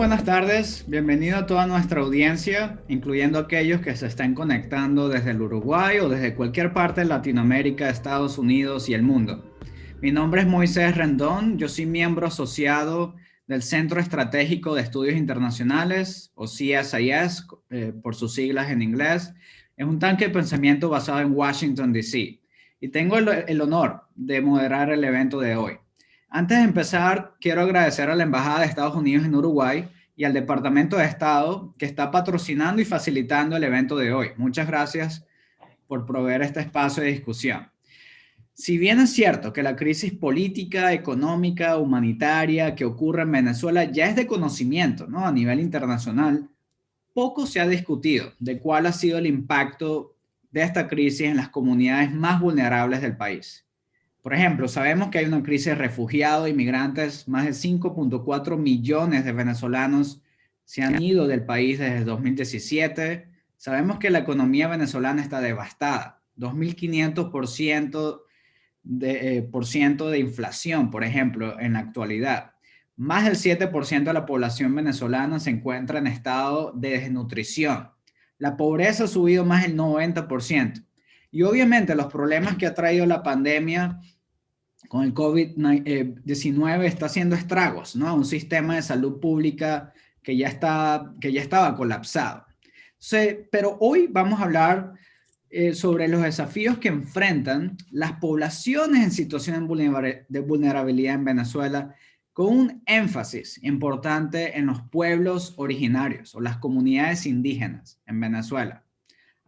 buenas tardes, bienvenido a toda nuestra audiencia, incluyendo aquellos que se estén conectando desde el Uruguay o desde cualquier parte de Latinoamérica, Estados Unidos y el mundo. Mi nombre es Moisés Rendón, yo soy miembro asociado del Centro Estratégico de Estudios Internacionales, o CSIS, eh, por sus siglas en inglés. Es un tanque de pensamiento basado en Washington, D.C. Y tengo el honor de moderar el evento de hoy. Antes de empezar, quiero agradecer a la Embajada de Estados Unidos en Uruguay y al Departamento de Estado que está patrocinando y facilitando el evento de hoy. Muchas gracias por proveer este espacio de discusión. Si bien es cierto que la crisis política, económica, humanitaria que ocurre en Venezuela ya es de conocimiento ¿no? a nivel internacional, poco se ha discutido de cuál ha sido el impacto de esta crisis en las comunidades más vulnerables del país. Por ejemplo, sabemos que hay una crisis de refugiados, inmigrantes, más de 5.4 millones de venezolanos se han ido del país desde 2017. Sabemos que la economía venezolana está devastada, 2.500% de, eh, por ciento de inflación, por ejemplo, en la actualidad. Más del 7% de la población venezolana se encuentra en estado de desnutrición. La pobreza ha subido más del 90%. Y obviamente los problemas que ha traído la pandemia con el COVID-19 está haciendo estragos, ¿no? Un sistema de salud pública que ya, está, que ya estaba colapsado. pero hoy vamos a hablar eh, sobre los desafíos que enfrentan las poblaciones en situación de vulnerabilidad en Venezuela con un énfasis importante en los pueblos originarios o las comunidades indígenas en Venezuela.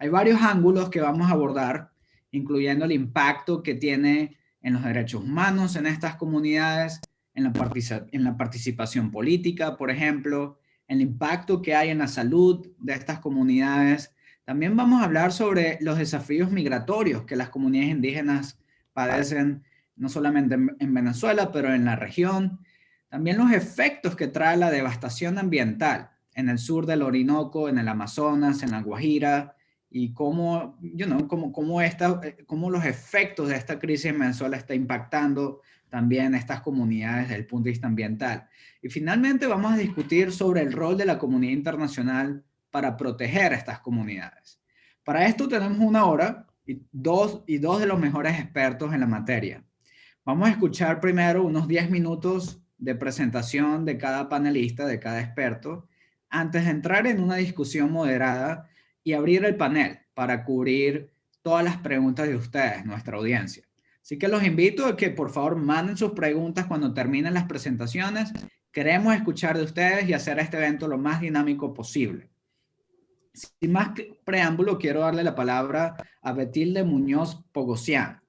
Hay varios ángulos que vamos a abordar, incluyendo el impacto que tiene en los derechos humanos en estas comunidades, en la, en la participación política, por ejemplo, el impacto que hay en la salud de estas comunidades. También vamos a hablar sobre los desafíos migratorios que las comunidades indígenas padecen, no solamente en Venezuela, pero en la región. También los efectos que trae la devastación ambiental en el sur del Orinoco, en el Amazonas, en la Guajira, y cómo, you know, cómo, cómo, esta, eh, cómo los efectos de esta crisis en Venezuela está impactando también estas comunidades desde el punto de vista ambiental. Y finalmente vamos a discutir sobre el rol de la comunidad internacional para proteger a estas comunidades. Para esto tenemos una hora y dos, y dos de los mejores expertos en la materia. Vamos a escuchar primero unos 10 minutos de presentación de cada panelista, de cada experto, antes de entrar en una discusión moderada y abrir el panel para cubrir todas las preguntas de ustedes, nuestra audiencia. Así que los invito a que por favor manden sus preguntas cuando terminen las presentaciones. Queremos escuchar de ustedes y hacer este evento lo más dinámico posible. Sin más preámbulo, quiero darle la palabra a Betilde Muñoz Pogosian.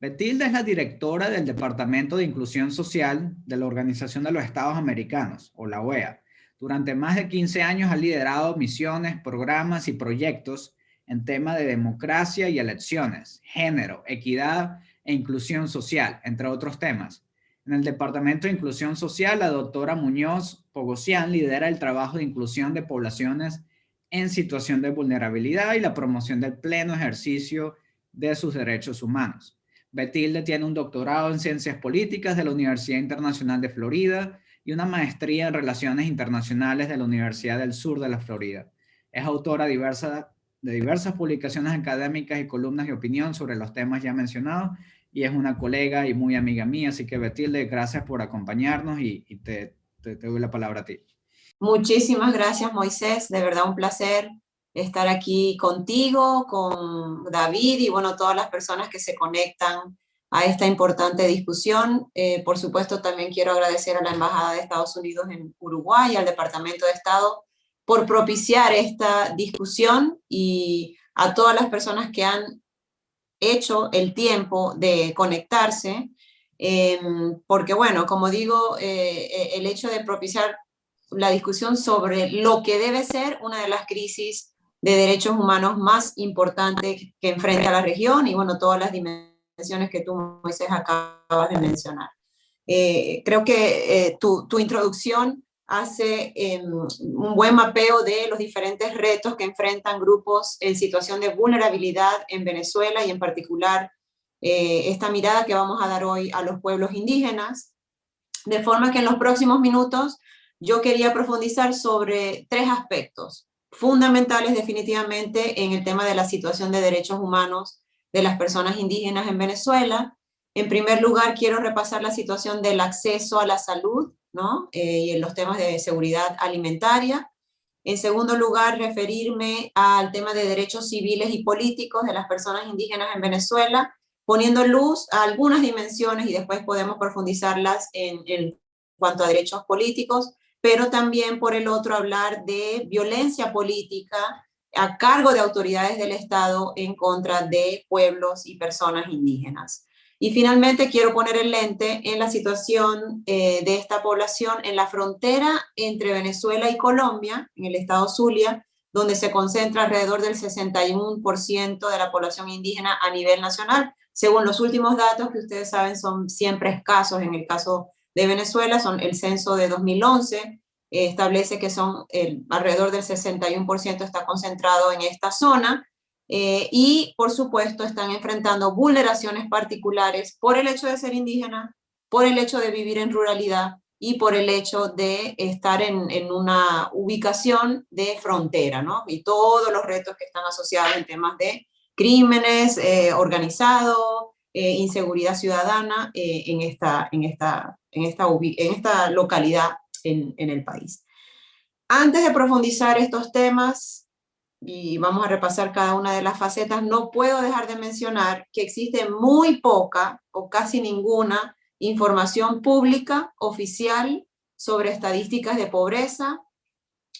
Betilde es la directora del Departamento de Inclusión Social de la Organización de los Estados Americanos, o la OEA, durante más de 15 años ha liderado misiones, programas y proyectos en tema de democracia y elecciones, género, equidad e inclusión social, entre otros temas. En el Departamento de Inclusión Social, la doctora Muñoz Pogosian lidera el trabajo de inclusión de poblaciones en situación de vulnerabilidad y la promoción del pleno ejercicio de sus derechos humanos. Betilde tiene un doctorado en Ciencias Políticas de la Universidad Internacional de Florida y una maestría en Relaciones Internacionales de la Universidad del Sur de la Florida. Es autora de diversas publicaciones académicas y columnas de opinión sobre los temas ya mencionados y es una colega y muy amiga mía, así que Betilde, gracias por acompañarnos y, te, te, te doy la palabra a ti. Muchísimas gracias Moisés, de verdad un placer estar aquí contigo, con David y bueno, todas las personas que se conectan a esta importante discusión. Eh, por supuesto, también quiero agradecer a la Embajada de Estados Unidos en Uruguay, al Departamento de Estado, por propiciar esta discusión y a todas las personas que han hecho el tiempo de conectarse, em, porque bueno, como digo, eh, el hecho de propiciar la discusión sobre lo que debe ser una de las crisis de derechos humanos más importantes que enfrenta la región y bueno, todas las dimensiones que tú, Moisés, acabas de mencionar. Eh, creo que eh, tu, tu, introducción hace em, un buen mapeo de los diferentes retos que enfrentan grupos en situación de vulnerabilidad en Venezuela y en particular eh, esta mirada que vamos a dar hoy a los pueblos indígenas, de forma que en los próximos minutos yo quería profundizar sobre tres aspectos fundamentales definitivamente en el tema de la situación de derechos humanos de las personas indígenas en Venezuela. En primer lugar, quiero repasar la situación del acceso a la salud ¿no? Eh, y en los temas de seguridad alimentaria. En segundo lugar, referirme al tema de derechos civiles y políticos de las personas indígenas en Venezuela, poniendo luz a algunas dimensiones y después podemos profundizarlas en, en cuanto a derechos políticos, pero también por el otro hablar de violencia política a cargo de autoridades del Estado en contra de pueblos y personas indígenas. Y finalmente quiero poner el lente en la situación eh, de esta población en la frontera entre Venezuela y Colombia, en el estado Zulia, donde se concentra alrededor del 61% de la población indígena a nivel nacional. Según los últimos datos que ustedes saben son siempre escasos en el caso de Venezuela, son el censo de 2011, eh, establece que son el, alrededor del 61% está concentrado en esta zona, eh, y por supuesto están enfrentando vulneraciones particulares por el hecho de ser indígena, por el hecho de vivir en ruralidad y por el hecho de estar en, en una ubicación de frontera, ¿no? Y todos los retos que están asociados en temas de crímenes eh, organizados, eh, inseguridad ciudadana en, esta, en, esta, en, esta, en esta localidad en, el país. Antes de profundizar estos temas, y vamos a repasar cada una de las facetas, no puedo dejar de mencionar que existe muy poca o casi ninguna información pública oficial sobre estadísticas de pobreza,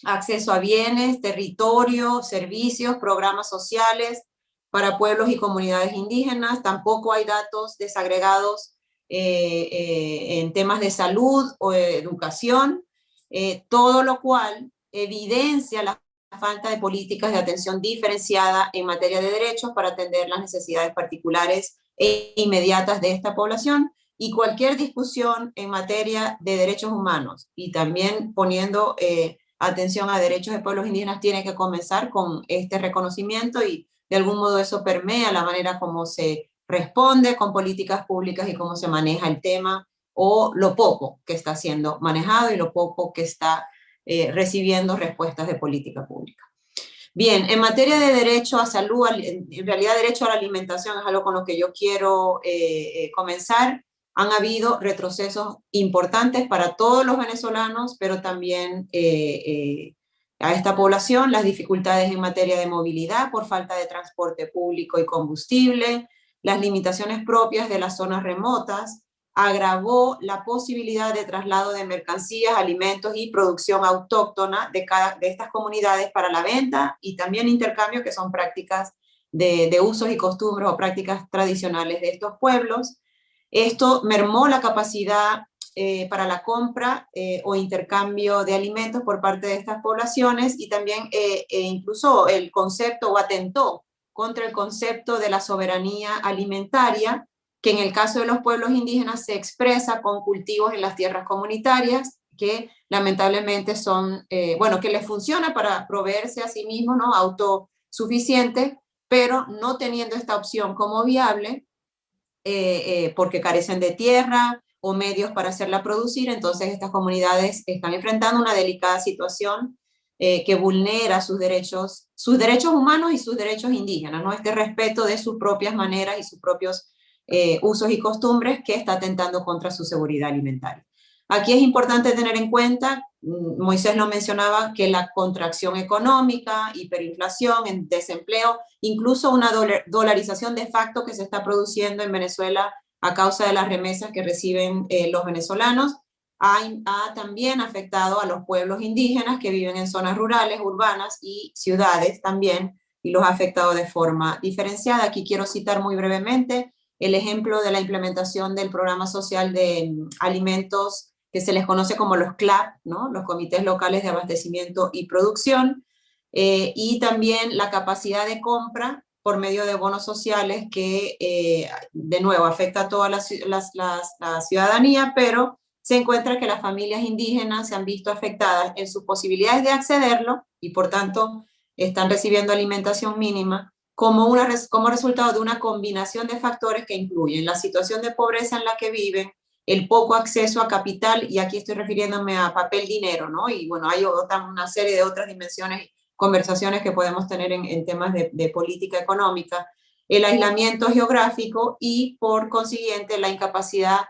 acceso a bienes, territorio, servicios, programas sociales para pueblos y comunidades indígenas. Tampoco hay datos desagregados en temas de salud o educación, eh, todo lo cual evidencia la falta de políticas de atención diferenciada en materia de derechos para atender las necesidades particulares e inmediatas de esta población y cualquier discusión en materia de derechos humanos. Y también poniendo eh, atención a derechos de pueblos indígenas tiene que comenzar con este reconocimiento y de algún modo eso permea la manera como se responde con políticas públicas y cómo se maneja el tema o lo poco que está siendo manejado y lo poco que está eh, recibiendo respuestas de política pública. Bien, en materia de derecho a salud, en realidad derecho a la alimentación es algo con lo que yo quiero eh, eh, comenzar. Han habido retrocesos importantes para todos los venezolanos, pero también a esta población, las dificultades en materia de movilidad por falta de transporte público y combustible, las limitaciones propias de las zonas remotas, agravó la posibilidad de traslado de mercancías, alimentos y producción autóctona de, cada, de estas comunidades para la venta y también intercambio, que son prácticas de, usos y costumbres o prácticas tradicionales de estos pueblos. Esto mermó la capacidad eh, para la compra eh, o intercambio de alimentos por parte de estas poblaciones y también eh, e incluso el concepto o atentó contra el concepto de la soberanía alimentaria que en el caso de los pueblos indígenas se expresa con cultivos en las tierras comunitarias, que lamentablemente son, eh, bueno, que les funciona para proveerse a sí mismos, ¿no? Autosuficiente, pero no teniendo esta opción como viable, eh, eh, porque carecen de tierra o medios para hacerla producir, entonces estas comunidades están enfrentando una delicada situación que vulnera sus derechos, sus derechos humanos y sus derechos indígenas, ¿no? Este respeto de sus propias maneras y sus propios eh, usos y costumbres que está atentando contra su seguridad alimentaria. Aquí es importante tener en cuenta, mm, Moisés lo mencionaba, que la contracción económica, hiperinflación, desempleo, incluso una dolarización de facto que se está produciendo en Venezuela a causa de las remesas que reciben eh, los venezolanos, ha, también afectado a los pueblos indígenas que viven en zonas rurales, urbanas y ciudades también, y los ha afectado de forma diferenciada. Aquí quiero citar muy brevemente el ejemplo de la implementación del programa social de mm, alimentos que se les conoce como los CLAP, ¿no? los Comités Locales de Abastecimiento y Producción, eh, y también la capacidad de compra por medio de bonos sociales que, eh, de nuevo, afecta a toda la, ciudadanía, pero se encuentra que las familias indígenas se han visto afectadas en sus posibilidades de accederlo y por tanto están recibiendo alimentación mínima como, una, como resultado de una combinación de factores que incluyen la situación de pobreza en la que viven, el poco acceso a capital, y aquí estoy refiriéndome a papel dinero, ¿no? Y bueno, hay otra, una serie de otras dimensiones, conversaciones que podemos tener en, temas de, de política económica, el aislamiento geográfico y por consiguiente la incapacidad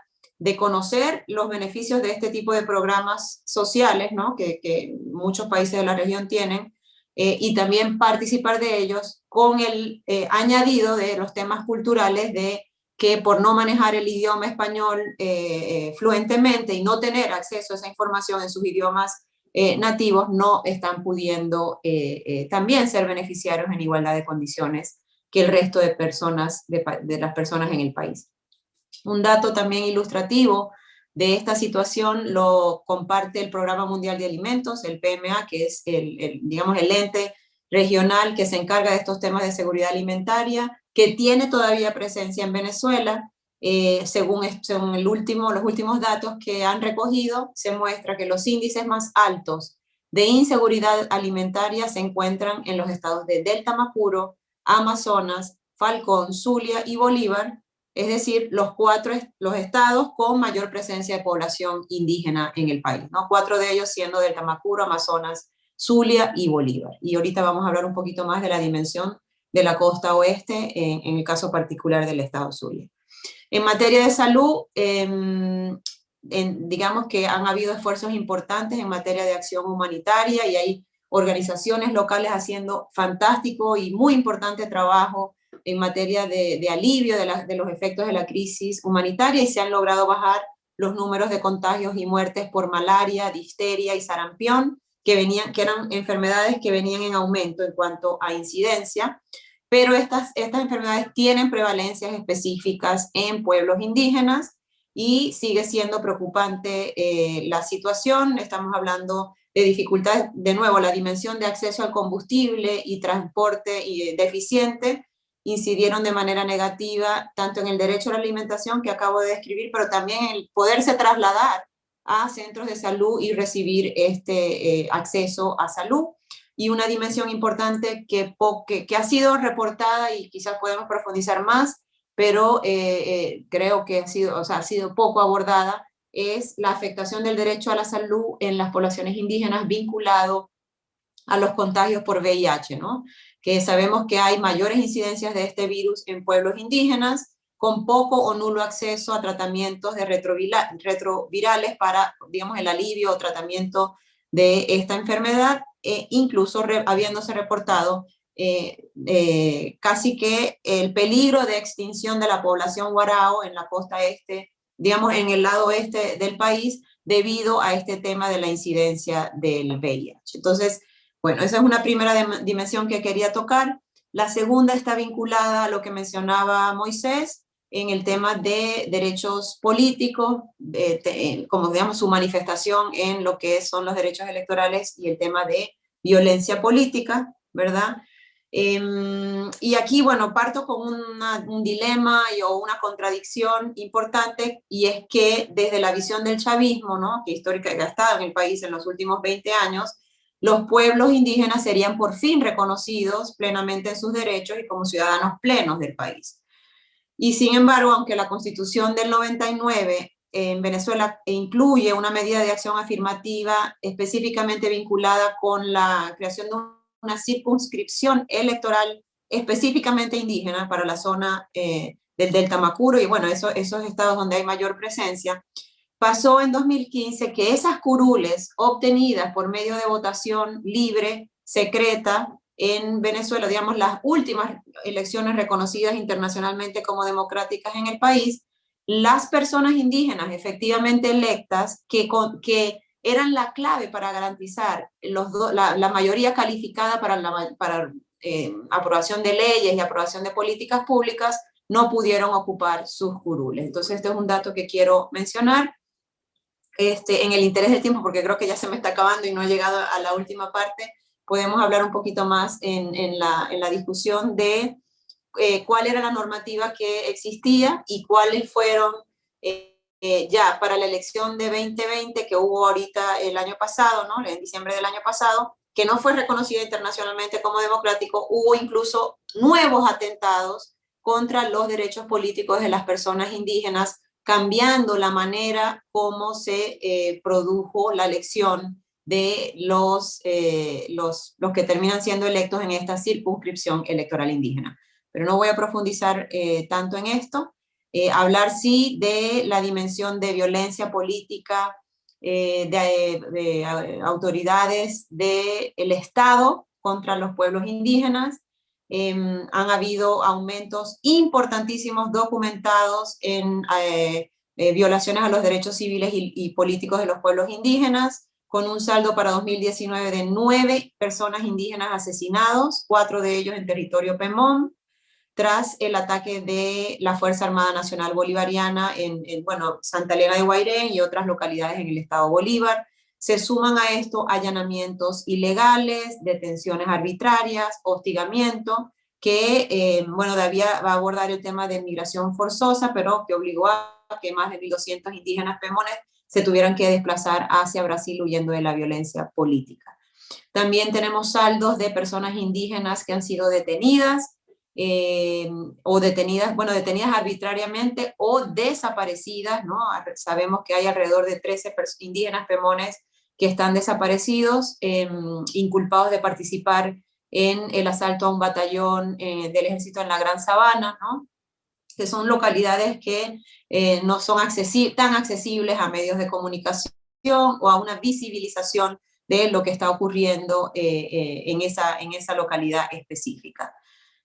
de conocer los beneficios de este tipo de programas sociales, ¿no? que, muchos países de la región tienen, eh, y también participar de ellos con el eh, añadido de los temas culturales de que por no manejar el idioma español eh, fluentemente y no tener acceso a esa información en sus idiomas nativos, no están pudiendo también ser beneficiarios en igualdad de condiciones que el resto de personas, de las personas en el país. Un dato también ilustrativo de esta situación lo comparte el Programa Mundial de Alimentos, el PMA, que es el, digamos, el ente regional que se encarga de estos temas de seguridad alimentaria, que tiene todavía presencia en Venezuela. Eh, según, según el último, los últimos datos que han recogido, se muestra que los índices más altos de inseguridad alimentaria se encuentran en los estados de Delta Macuro, Amazonas, Falcón, Zulia y Bolívar, es decir, los cuatro los estados con mayor presencia de población indígena en el país, ¿no? cuatro de ellos siendo del Tamacuro, Amazonas, Zulia y Bolívar. Y ahorita vamos a hablar un poquito más de la dimensión de la costa oeste, en, el caso particular del estado Zulia. En materia de salud, em, digamos que han habido esfuerzos importantes en materia de acción humanitaria y hay organizaciones locales haciendo fantástico y muy importante trabajo en materia de, alivio de, los efectos de la crisis humanitaria y se han logrado bajar los números de contagios y muertes por malaria, difteria y sarampión, que, venían, que eran enfermedades que venían en aumento en cuanto a incidencia, pero estas, estas enfermedades tienen prevalencias específicas en pueblos indígenas y sigue siendo preocupante eh, la situación, estamos hablando de dificultades, de nuevo, la dimensión de acceso al combustible y transporte y deficiente, incidieron de manera negativa tanto en el derecho a la alimentación que acabo de describir, pero también el poderse trasladar a centros de salud y recibir este eh, acceso a salud. Y una dimensión importante que, que, ha sido reportada y quizás podemos profundizar más, pero eh, eh, creo que ha sido, o sea, ha sido poco abordada, es la afectación del derecho a la salud en las poblaciones indígenas vinculado a los contagios por VIH, ¿no? Que sabemos que hay mayores incidencias de este virus en pueblos indígenas, con poco o nulo acceso a tratamientos de retrovirales para, digamos, el alivio o tratamiento de esta enfermedad, e incluso habiéndose reportado eh, eh, casi que el peligro de extinción de la población guarao en la costa este, digamos, en el lado este del país, debido a este tema de la incidencia del VIH. Entonces, bueno, esa es una primera dimensión que quería tocar. La segunda está vinculada a lo que mencionaba Moisés en el tema de derechos políticos, como digamos su manifestación en lo que son los derechos electorales y el tema de violencia política, ¿verdad? Em, y aquí, bueno, parto con un dilema y, o una contradicción importante, y es que desde la visión del chavismo, ¿no? que histórica ha estado en el país en los últimos 20 años, los pueblos indígenas serían por fin reconocidos plenamente en sus derechos y como ciudadanos plenos del país. Y sin embargo, aunque la Constitución del 99 en Venezuela incluye una medida de acción afirmativa específicamente vinculada con la creación de una circunscripción electoral específicamente indígena para la zona eh, del Delta Macuro y bueno, esos estados donde hay mayor presencia, pasó en 2015 que esas curules obtenidas por medio de votación libre, secreta, en Venezuela, digamos, las últimas elecciones reconocidas internacionalmente como democráticas en el país, las personas indígenas efectivamente electas que, eran la clave para garantizar la, mayoría calificada para la eh, aprobación de leyes y aprobación de políticas públicas, no pudieron ocupar sus curules. Entonces este es un dato que quiero mencionar este, en el interés del tiempo, porque creo que ya se me está acabando y no he llegado a la última parte, podemos hablar un poquito más en, la, discusión de eh, cuál era la normativa que existía y cuáles fueron eh, eh, ya para la elección de 2020 que hubo ahorita el año pasado, ¿no? en diciembre del año pasado, que no fue reconocida internacionalmente como democrático, hubo incluso nuevos atentados contra los derechos políticos de las personas indígenas cambiando la manera como se eh, produjo la elección de los, eh, los, los, que terminan siendo electos en esta circunscripción electoral indígena. Pero no voy a profundizar eh, tanto en esto. hablar sí de la dimensión de violencia política, de, de, autoridades del Estado contra los pueblos indígenas, Em, han habido aumentos importantísimos documentados en eh, eh, violaciones a los derechos civiles y, políticos de los pueblos indígenas, con un saldo para 2019 de nueve personas indígenas asesinados, cuatro de ellos en territorio Pemón, tras el ataque de la Fuerza Armada Nacional Bolivariana en, en bueno, Santa Elena de Guairén y otras localidades en el estado Bolívar, se suman a esto allanamientos ilegales, detenciones arbitrarias, hostigamiento, que, eh, bueno, David va a abordar el tema de migración forzosa, pero que obligó a que más de 1.200 indígenas pemones se tuvieran que desplazar hacia Brasil huyendo de la violencia política. También tenemos saldos de personas indígenas que han sido detenidas, eh, o detenidas, bueno, detenidas arbitrariamente o desaparecidas, ¿no? Sabemos que hay alrededor de 13 indígenas pemones que están desaparecidos, em, inculpados de participar en el asalto a un batallón eh, del ejército en la Gran Sabana, ¿no? que son localidades que eh, no son tan accesibles a medios de comunicación o a una visibilización de lo que está ocurriendo eh, en, esa, en esa localidad específica.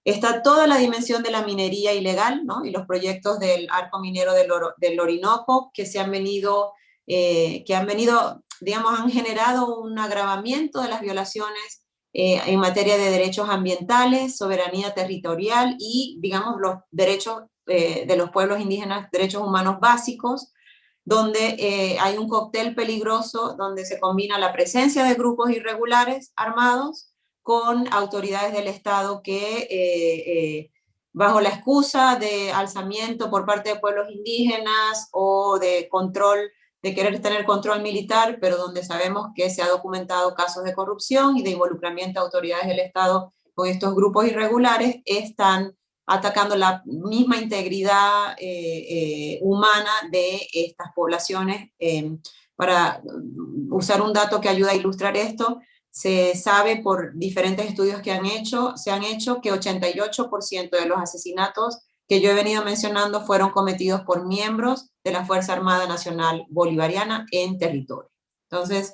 Está toda la dimensión de la minería ilegal ¿no? y los proyectos del arco minero del Orinoco que se han venido, que han venido digamos, han generado un agravamiento de las violaciones eh, en materia de derechos ambientales, soberanía territorial y, digamos, los derechos eh, de los pueblos indígenas, derechos humanos básicos, donde eh, hay un cóctel peligroso donde se combina la presencia de grupos irregulares armados con autoridades del Estado que bajo la excusa de alzamiento por parte de pueblos indígenas o de control de querer tener control militar, pero donde sabemos que se ha documentado casos de corrupción y de involucramiento de autoridades del Estado con estos grupos irregulares, están atacando la misma integridad eh, eh, humana de estas poblaciones. Eh, para usar un dato que ayuda a ilustrar esto, se sabe por diferentes estudios que han hecho, se han hecho que 88% de los asesinatos que yo he venido mencionando fueron cometidos por miembros de la Fuerza Armada Nacional Bolivariana en territorio. Entonces,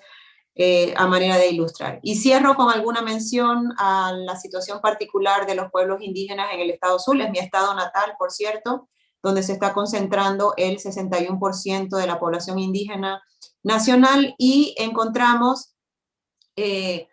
eh, a manera de ilustrar. Y cierro con alguna mención a la situación particular de los pueblos indígenas en el estado Sur, es mi estado natal, por cierto, donde se está concentrando el 61% de la población indígena nacional y encontramos eh,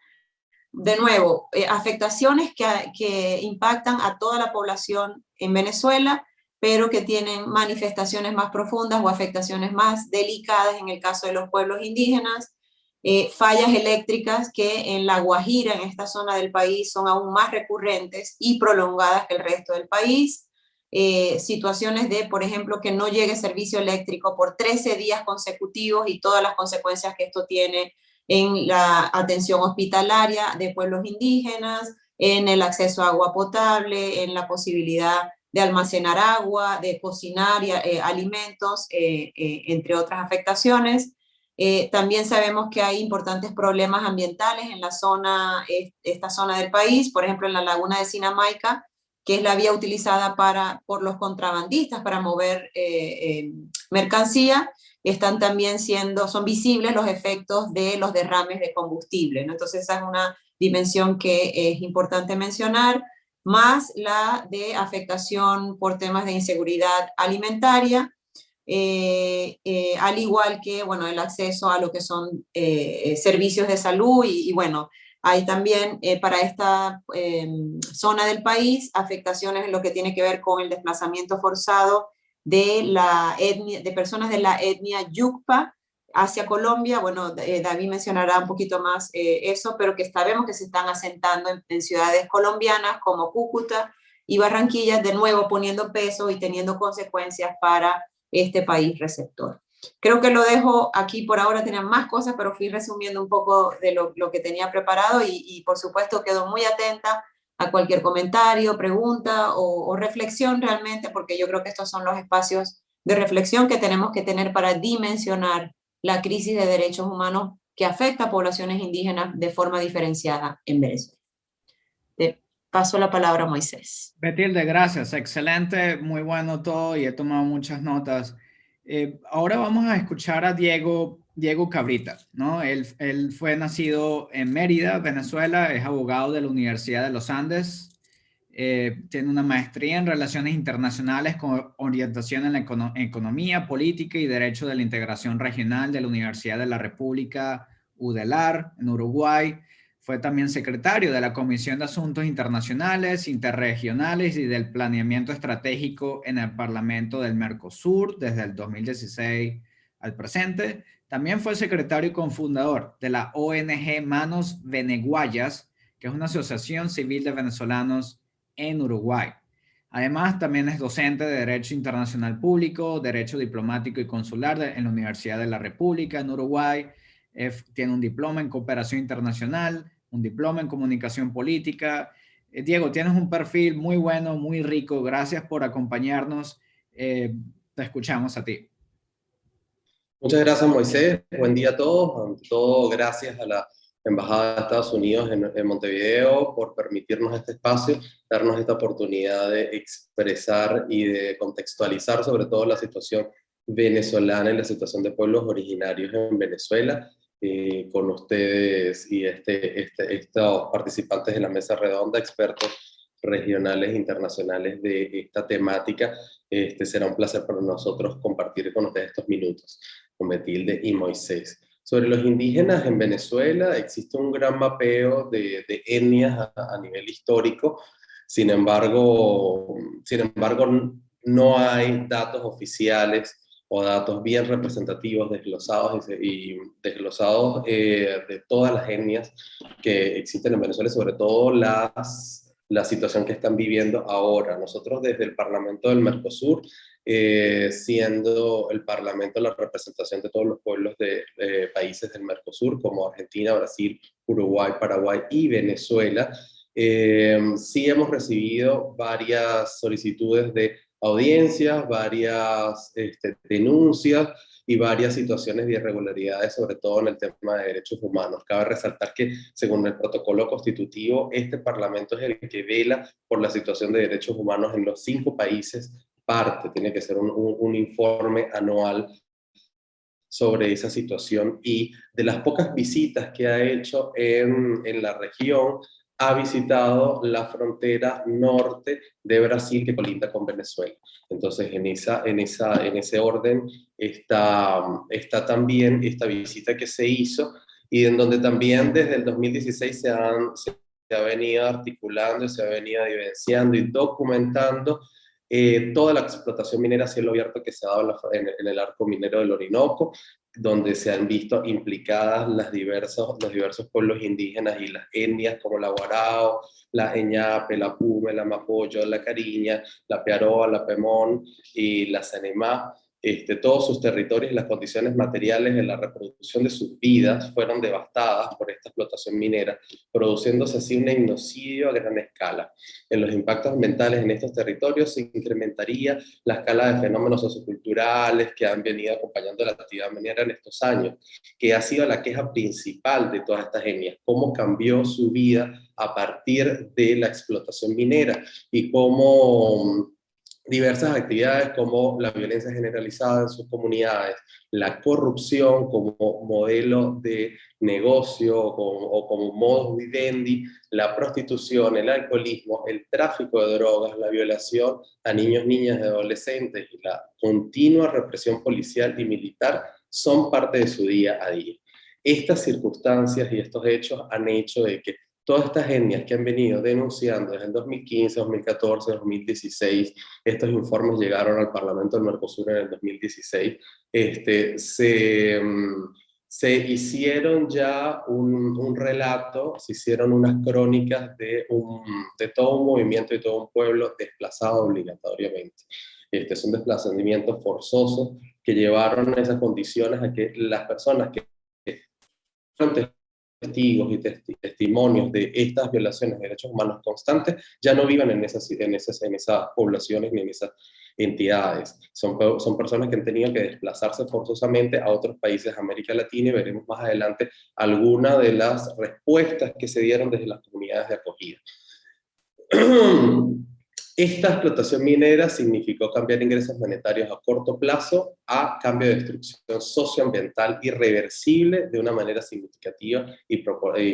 de nuevo, eh, afectaciones que, que, impactan a toda la población en Venezuela, pero que tienen manifestaciones más profundas o afectaciones más delicadas en el caso de los pueblos indígenas, eh, fallas eléctricas que en La Guajira, en esta zona del país, son aún más recurrentes y prolongadas que el resto del país, eh, situaciones de, por ejemplo, que no llegue servicio eléctrico por 13 días consecutivos y todas las consecuencias que esto tiene en la atención hospitalaria de pueblos indígenas, en el acceso a agua potable, en la posibilidad de almacenar agua, de cocinar eh, alimentos, eh, eh, entre otras afectaciones. también sabemos que hay importantes problemas ambientales en la zona, esta zona del país, por ejemplo en la laguna de Sinamaica, que es la vía utilizada para, por los contrabandistas para mover mercancía, están también siendo, son visibles los efectos de los derrames de combustible. Entonces esa es una dimensión que es importante mencionar, más la de afectación por temas de inseguridad alimentaria, eh, eh, al igual que bueno, el acceso a lo que son eh, servicios de salud y, bueno, hay también para esta em, zona del país afectaciones en lo que tiene que ver con el desplazamiento forzado de, la etnia, de personas de la etnia Yucpa hacia Colombia, bueno, eh, David mencionará un poquito más eh, eso, pero que sabemos que se están asentando en, ciudades colombianas como Cúcuta y Barranquilla, de nuevo poniendo peso y teniendo consecuencias para este país receptor. Creo que lo dejo aquí por ahora, tenía más cosas, pero fui resumiendo un poco de lo, que tenía preparado y, y, por supuesto quedo muy atenta a cualquier comentario, pregunta o, reflexión realmente, porque yo creo que estos son los espacios de reflexión que tenemos que tener para dimensionar la crisis de derechos humanos que afecta a poblaciones indígenas de forma diferenciada en Venezuela. Te paso la palabra a Moisés. Betilde, gracias. Excelente, muy bueno todo y he tomado muchas notas. Eh, ahora vamos a escuchar a Diego, Diego Cabrita, ¿no? Él, él fue nacido en Mérida, Venezuela, es abogado de la Universidad de los Andes, eh, tiene una maestría en Relaciones Internacionales con orientación en la Economía, Política y Derecho de la Integración Regional de la Universidad de la República UDELAR en Uruguay. Fue también secretario de la Comisión de Asuntos Internacionales, Interregionales y del Planeamiento Estratégico en el Parlamento del Mercosur desde el 2016 al presente. También fue secretario y cofundador de la ONG Manos Veneguayas, que es una asociación civil de venezolanos en Uruguay. Además, también es docente de Derecho Internacional Público, Derecho Diplomático y Consular en la Universidad de la República en Uruguay. tiene un diploma en Cooperación Internacional, un diploma en Comunicación Política. Eh, Diego, tienes un perfil muy bueno, muy rico. Gracias por acompañarnos. Eh, te escuchamos a ti. Muchas gracias, Moisés. Buen día a todos. todo, gracias a la Embajada de Estados Unidos en, Montevideo por permitirnos este espacio, darnos esta oportunidad de expresar y de contextualizar sobre todo la situación venezolana y la situación de pueblos originarios en Venezuela, eh, con ustedes y este, este, estos participantes de la mesa redonda, expertos regionales internacionales de esta temática. Este será un placer para nosotros compartir con ustedes estos minutos con Betilde y Moisés. Sobre los indígenas en Venezuela existe un gran mapeo de, etnias a, nivel histórico, sin embargo, sin embargo no hay datos oficiales o datos bien representativos desglosados y, desglosados eh, de todas las etnias que existen en Venezuela, sobre todo la situación que están viviendo ahora. Nosotros desde el Parlamento del Mercosur eh, siendo el Parlamento la representación de todos los pueblos de países del Mercosur, como Argentina, Brasil, Uruguay, Paraguay y Venezuela. Eh, sí hemos recibido varias solicitudes de audiencias, varias este, denuncias y varias situaciones de irregularidades, sobre todo en el tema de derechos humanos. Cabe resaltar que, según el protocolo constitutivo, este Parlamento es el que vela por la situación de derechos humanos en los cinco países parte, tiene que ser un, informe anual sobre esa situación y de las pocas visitas que ha hecho en, en, la región, ha visitado la frontera norte de Brasil que colinda con Venezuela. Entonces, en, esa, en, esa, en ese orden está, está también esta visita que se hizo y en donde también desde el 2016 se, han, se ha venido articulando, se ha venido evidenciando y documentando eh, toda la explotación minera cielo abierto que se ha dado en, el arco minero del Orinoco, donde se han visto implicadas las diversos, los diversos pueblos indígenas y las etnias como la Guarao, la Eñape, la Pume, la Mapoyo, la Cariña, la Pearoa, la Pemón y la Sanemá, este, todos sus territorios y las condiciones materiales de la reproducción de sus vidas fueron devastadas por esta explotación minera, produciéndose así un genocidio a gran escala. En los impactos ambientales en estos territorios se incrementaría la escala de fenómenos socioculturales que han venido acompañando la actividad minera en estos años, que ha sido la queja principal de todas estas etnias, cómo cambió su vida a partir de la explotación minera y cómo diversas actividades como la violencia generalizada en sus comunidades, la corrupción como modelo de negocio o como, modus vivendi, la prostitución, el alcoholismo, el tráfico de drogas, la violación a niños, niñas y adolescentes y la continua represión policial y militar son parte de su día a día. Estas circunstancias y estos hechos han hecho de que todas estas etnias que han venido denunciando desde el 2015, 2014, 2016, estos informes llegaron al Parlamento del Mercosur en el 2016, este, se, mm, se hicieron ya un, un, relato, se hicieron unas crónicas de, un, de todo un movimiento y todo un pueblo desplazado obligatoriamente. Este es un desplazamiento forzoso que llevaron esas condiciones a que las personas que testigos y testimonios de estas violaciones de derechos humanos constantes ya no vivan en esas, en esas, en esas poblaciones ni en esas entidades. Son, son personas que han tenido que desplazarse forzosamente a otros países de América Latina y veremos más adelante algunas de las respuestas que se dieron desde las comunidades de acogida. Esta explotación minera significó cambiar ingresos monetarios a corto plazo a cambio de destrucción socioambiental irreversible de una manera significativa y,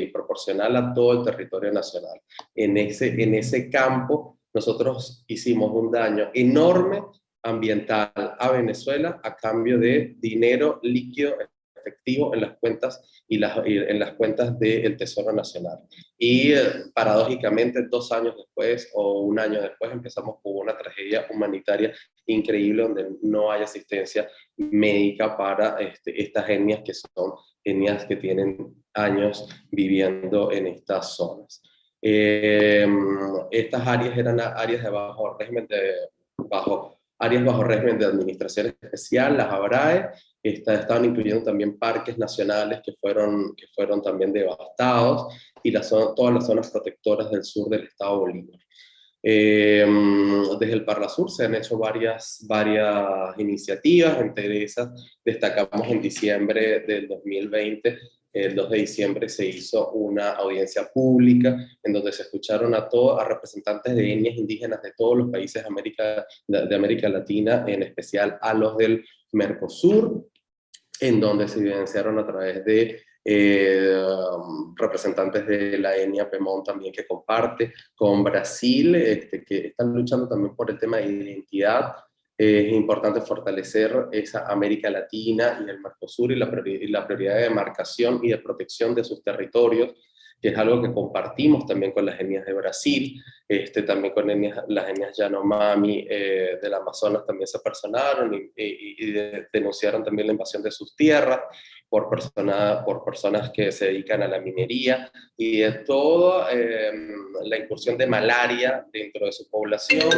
proporcional a todo el territorio nacional. En ese, en ese campo nosotros hicimos un daño enorme ambiental a Venezuela a cambio de dinero líquido efectivo en las cuentas y las, en las cuentas del Tesoro Nacional. Y eh, paradójicamente dos años después o un año después empezamos con una tragedia humanitaria increíble donde no hay asistencia médica para este, estas etnias que son etnias que tienen años viviendo en estas zonas. Eh, estas áreas eran áreas de bajo régimen de bajo áreas bajo régimen de administración especial, las ABRAE, estaban incluyendo también parques nacionales que fueron, que fueron también devastados y las, todas las zonas protectoras del sur del estado Bolívar. Eh, desde el Parla Sur se han hecho varias, varias iniciativas, entre esas destacamos en diciembre del 2020 el 2 de diciembre se hizo una audiencia pública en donde se escucharon a todos, a representantes de etnias indígenas de todos los países de América, de América Latina, en especial a los del Mercosur, en donde se evidenciaron a través de eh, representantes de la etnia Pemón también que comparte, con Brasil, este, que están luchando también por el tema de identidad, es importante fortalecer esa América Latina y el Mercosur y la, prioridad de demarcación y de protección de sus territorios, que es algo que compartimos también con las etnias de Brasil, este, también con las etnias Yanomami eh, del Amazonas también se personaron y, y, denunciaron también la invasión de sus tierras por, persona, por personas que se dedican a la minería y de toda em, la incursión de malaria dentro de su población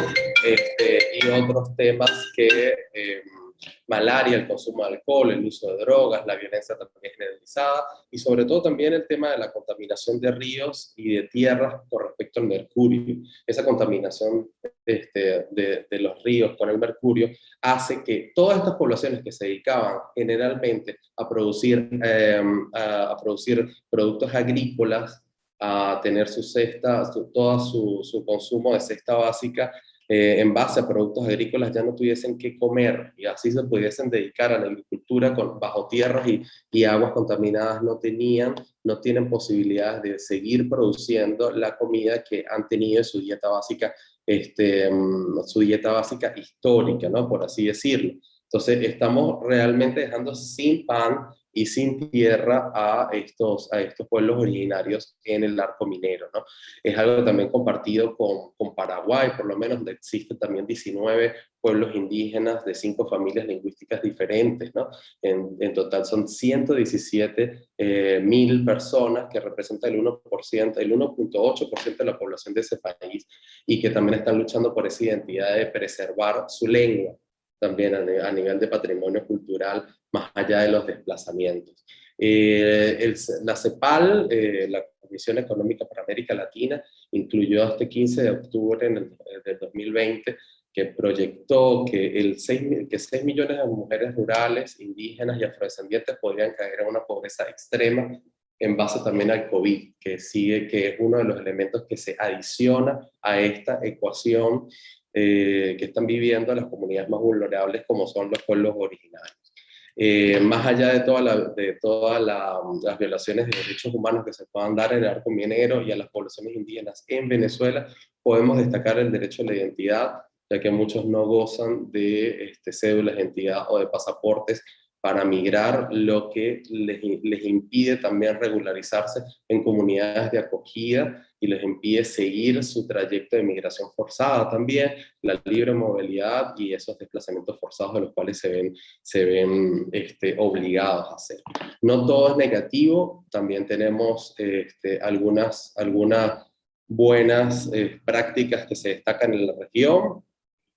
este, y otros temas que em, malaria, el consumo de alcohol, el uso de drogas, la violencia también generalizada y sobre todo también el tema de la contaminación de ríos y de tierras con respecto al mercurio. Esa contaminación este, de, los ríos con el mercurio hace que todas estas poblaciones que se dedicaban generalmente a producir, em, a, producir productos agrícolas, a tener su cesta, todo su, su consumo de cesta básica, eh, en base a productos agrícolas ya no tuviesen que comer y así se pudiesen dedicar a la agricultura con, bajo tierras y, y, aguas contaminadas, no tenían, no tienen posibilidades de seguir produciendo la comida que han tenido en su dieta básica, este, mm, su dieta básica histórica, ¿no? por así decirlo. Entonces estamos realmente dejando sin pan y sin tierra a estos, a estos pueblos originarios en el arco minero. ¿no? Es algo también compartido con, con Paraguay, por lo menos donde existen también 19 pueblos indígenas de cinco familias lingüísticas diferentes. ¿no? En, en total son 117 eh, mil personas que representan el 1%, el 1.8% de la población de ese país y que también están luchando por esa identidad de preservar su lengua también a, nivel de patrimonio cultural, más allá de los desplazamientos. Eh, la CEPAL, eh, la Comisión Económica para América Latina, incluyó este 15 de octubre el, del 2020 que proyectó que, el 6, que 6 millones de mujeres rurales, indígenas y afrodescendientes podrían caer en una pobreza extrema en base también al COVID, que sigue que es uno de los elementos que se adiciona a esta ecuación eh, que están viviendo las comunidades más vulnerables como son los pueblos originarios. Eh, más allá de, toda de todas las violaciones de derechos humanos que se puedan dar en el arco minero y a las poblaciones indígenas en Venezuela, podemos destacar el derecho a la identidad, ya que muchos no gozan de este, cédulas de identidad o de pasaportes para migrar, lo que les, impide también regularizarse en comunidades de acogida y les impide seguir su trayecto de migración forzada también, la libre movilidad y esos desplazamientos forzados de los cuales se ven, se ven este, obligados a hacer. No todo es negativo, también tenemos este, algunas, algunas buenas eh, prácticas que se destacan en la región,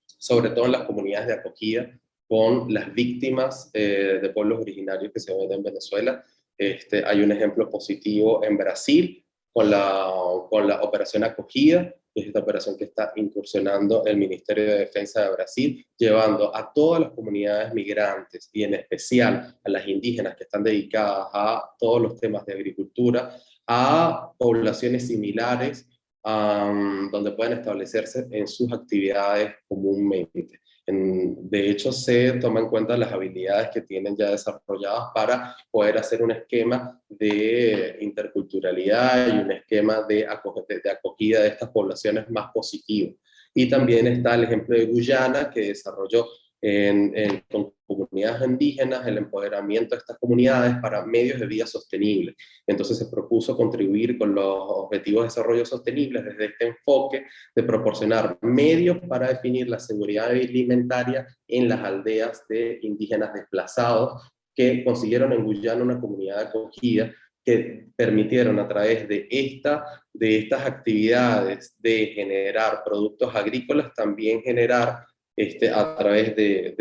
sobre todo en las comunidades de acogida, con las víctimas eh, de pueblos originarios que se ven en Venezuela. Este, hay un ejemplo positivo en Brasil con la, con la operación acogida, es esta operación que está incursionando el Ministerio de Defensa de Brasil, llevando a todas las comunidades migrantes y en especial a las indígenas que están dedicadas a todos los temas de agricultura, a poblaciones similares donde pueden establecerse en sus actividades comúnmente. De hecho, se toma en cuenta las habilidades que tienen ya desarrolladas para poder hacer un esquema de interculturalidad y un esquema de acogida de estas poblaciones más positivo. Y también está el ejemplo de Guyana, que desarrolló en, con comunidades indígenas, el empoderamiento de estas comunidades para medios de vida sostenibles. Entonces se propuso contribuir con los objetivos de desarrollo sostenible desde este enfoque de proporcionar medios para definir la seguridad alimentaria en las aldeas de indígenas desplazados que consiguieron en Guyana una comunidad acogida que permitieron a través de, esta, de estas actividades de generar productos agrícolas, también generar este, a través de,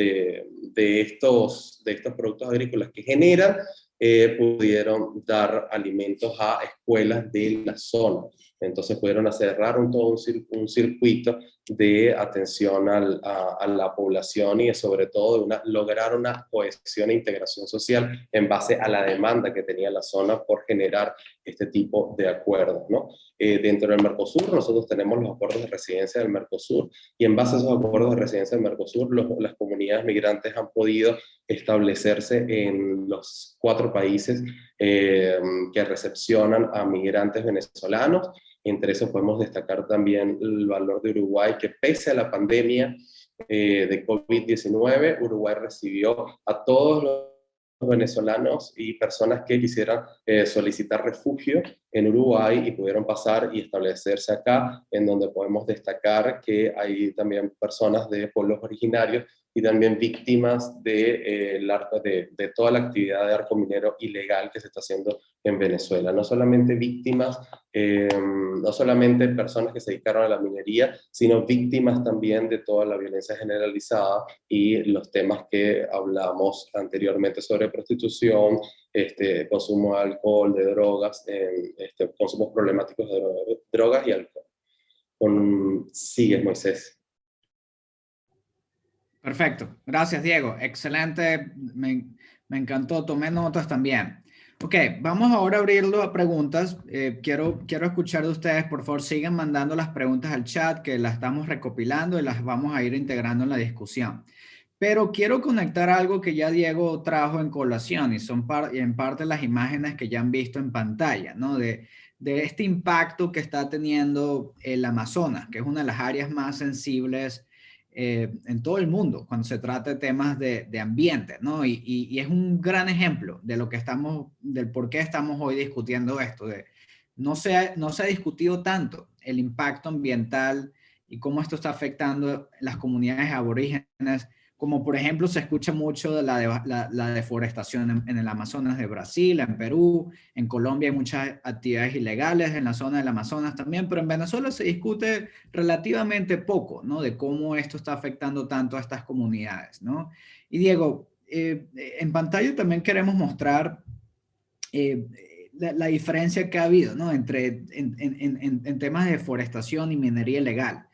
de, estos, de estos productos agrícolas que generan, eh, pudieron dar alimentos a escuelas de la zona. Entonces pudieron cerrar un, todo un, circuito de atención a, la población y sobre todo una, lograr una cohesión e integración social en base a la demanda que tenía la zona por generar este tipo de acuerdos. ¿no? Eh, dentro del Mercosur nosotros tenemos los acuerdos de residencia del Mercosur y en base a esos acuerdos de residencia del Mercosur las comunidades migrantes han podido establecerse en los cuatro países eh, que recepcionan a migrantes venezolanos entre eso podemos destacar también el valor de Uruguay, que pese a la pandemia eh, de COVID-19, Uruguay recibió a todos los venezolanos y personas que quisieran eh, solicitar refugio en Uruguay y pudieron pasar y establecerse acá, en donde podemos destacar que hay también personas de pueblos originarios y también víctimas de, eh, de, de, toda la actividad de arco minero ilegal que se está haciendo en Venezuela. No solamente víctimas, eh, no solamente personas que se dedicaron a la minería, sino víctimas también de toda la violencia generalizada y los temas que hablamos anteriormente sobre prostitución, este, consumo de alcohol, de drogas, este, consumos problemáticos de drogas y alcohol. Con, sigue, Moisés. Perfecto. Gracias, Diego. Excelente. Me, encantó. Tomé notas también. Ok, vamos ahora a abrirlo a preguntas. Eh, quiero, quiero escuchar de ustedes. Por favor, sigan mandando las preguntas al chat que las estamos recopilando y las vamos a ir integrando en la discusión. Pero quiero conectar algo que ya Diego trajo en colación y son en parte las imágenes que ya han visto en pantalla, ¿no? De, de este impacto que está teniendo el Amazonas, que es una de las áreas más sensibles eh, en todo el mundo cuando se trata de temas de, ambiente, ¿no? Y, es un gran ejemplo de lo que estamos, del por qué estamos hoy discutiendo esto. De, no, se no se ha discutido tanto el impacto ambiental y cómo esto está afectando las comunidades aborígenes como por ejemplo se escucha mucho de la, la, deforestación en, el Amazonas de Brasil, en Perú, en Colombia hay muchas actividades ilegales en la zona del Amazonas también, pero en Venezuela se discute relativamente poco, ¿no? De cómo esto está afectando tanto a estas comunidades, ¿no? Y Diego, eh, en pantalla también queremos mostrar eh, la, diferencia que ha habido, ¿no? Entre, en, en, en temas de deforestación y minería ilegal.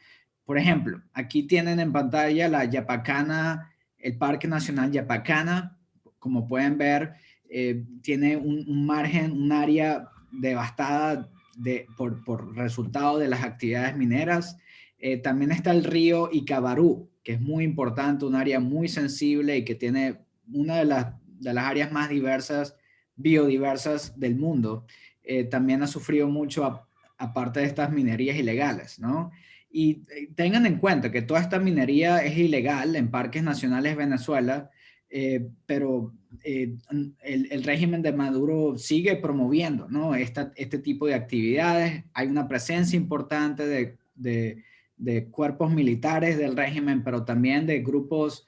Por ejemplo, aquí tienen en pantalla la Yapacana, el Parque Nacional Yapacana. Como pueden ver, eh, tiene un, margen, un área devastada de, por, resultado de las actividades mineras. Eh, también está el río Icabarú, que es muy importante, un área muy sensible y que tiene una de las, de las áreas más diversas, biodiversas del mundo. Eh, también ha sufrido mucho aparte de estas minerías ilegales, ¿no? Y eh, tengan en cuenta que toda esta minería es ilegal en parques nacionales de Venezuela, eh, pero eh, el, régimen de Maduro sigue promoviendo ¿no? este tipo de actividades. Hay una presencia importante de, de, cuerpos militares del régimen, pero también de grupos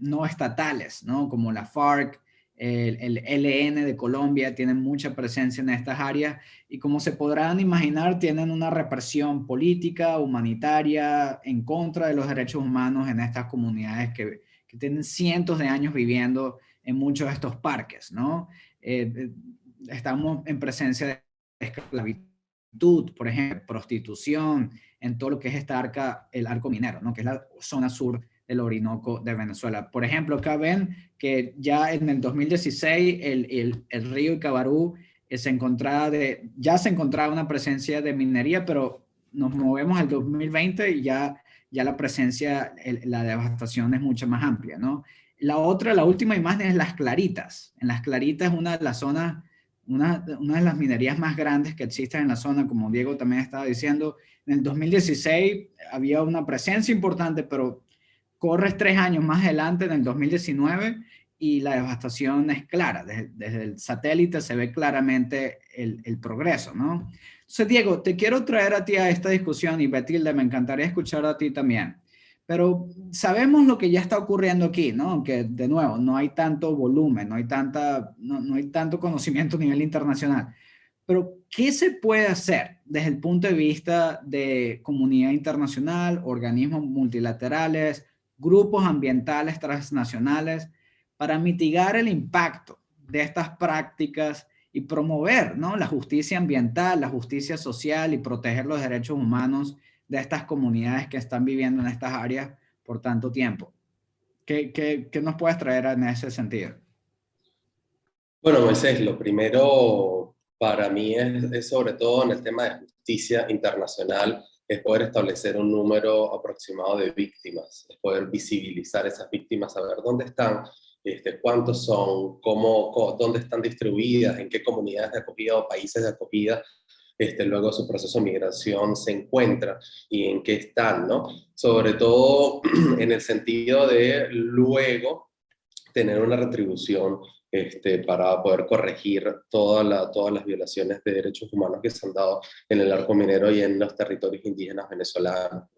no estatales, ¿no? como la FARC, el, LN de Colombia tienen mucha presencia en estas áreas y como se podrán imaginar tienen una represión política, humanitaria en contra de los derechos humanos en estas comunidades que, tienen cientos de años viviendo en muchos de estos parques, ¿no? Eh, eh, estamos en presencia de esclavitud, por ejemplo, prostitución, en todo lo que es esta arca, el arco minero, ¿no? que es la zona sur del Orinoco de Venezuela. Por ejemplo, acá ven que ya en el 2016 el, el, el río Icabarú eh, se encontraba de, ya se encontraba una presencia de minería, pero nos movemos al 2020 y ya, ya la presencia, la devastación es mucho más amplia, ¿no? La otra, la última imagen es Las Claritas. En Las Claritas es una de las zonas, una, una de las minerías más grandes que existen en la zona, como Diego también estaba diciendo. En el 2016 había una presencia importante, pero corres tres años más adelante, en el 2019, y la devastación es clara. Desde, el satélite se ve claramente el, el, progreso, ¿no? Entonces, Diego, te quiero traer a ti a esta discusión y Betilde, me encantaría escuchar a ti también. Pero sabemos lo que ya está ocurriendo aquí, ¿no? Que de nuevo, no hay tanto volumen, no hay, tanta, no, no hay tanto conocimiento a nivel internacional. Pero, ¿qué se puede hacer desde el punto de vista de comunidad internacional, organismos multilaterales, grupos ambientales transnacionales, para mitigar el impacto de estas prácticas y promover ¿no? la justicia ambiental, la justicia social y proteger los derechos humanos de estas comunidades que están viviendo en estas áreas por tanto tiempo. ¿Qué, qué, qué nos puedes traer en ese sentido? Bueno, Moisés, lo primero para mí es, es, sobre todo en el tema de justicia internacional, es poder establecer un número aproximado de víctimas, es poder visibilizar esas víctimas, saber dónde están, este, cuántos son, cómo, dónde están distribuidas, en qué comunidades de acogida o países de acogida este, luego su proceso de migración se encuentra y en qué están, ¿no? Sobre todo en el sentido de luego tener una retribución este, para poder corregir todas las violaciones de derechos humanos que se han dado en el arco minero y en los territorios indígenas venezolanos.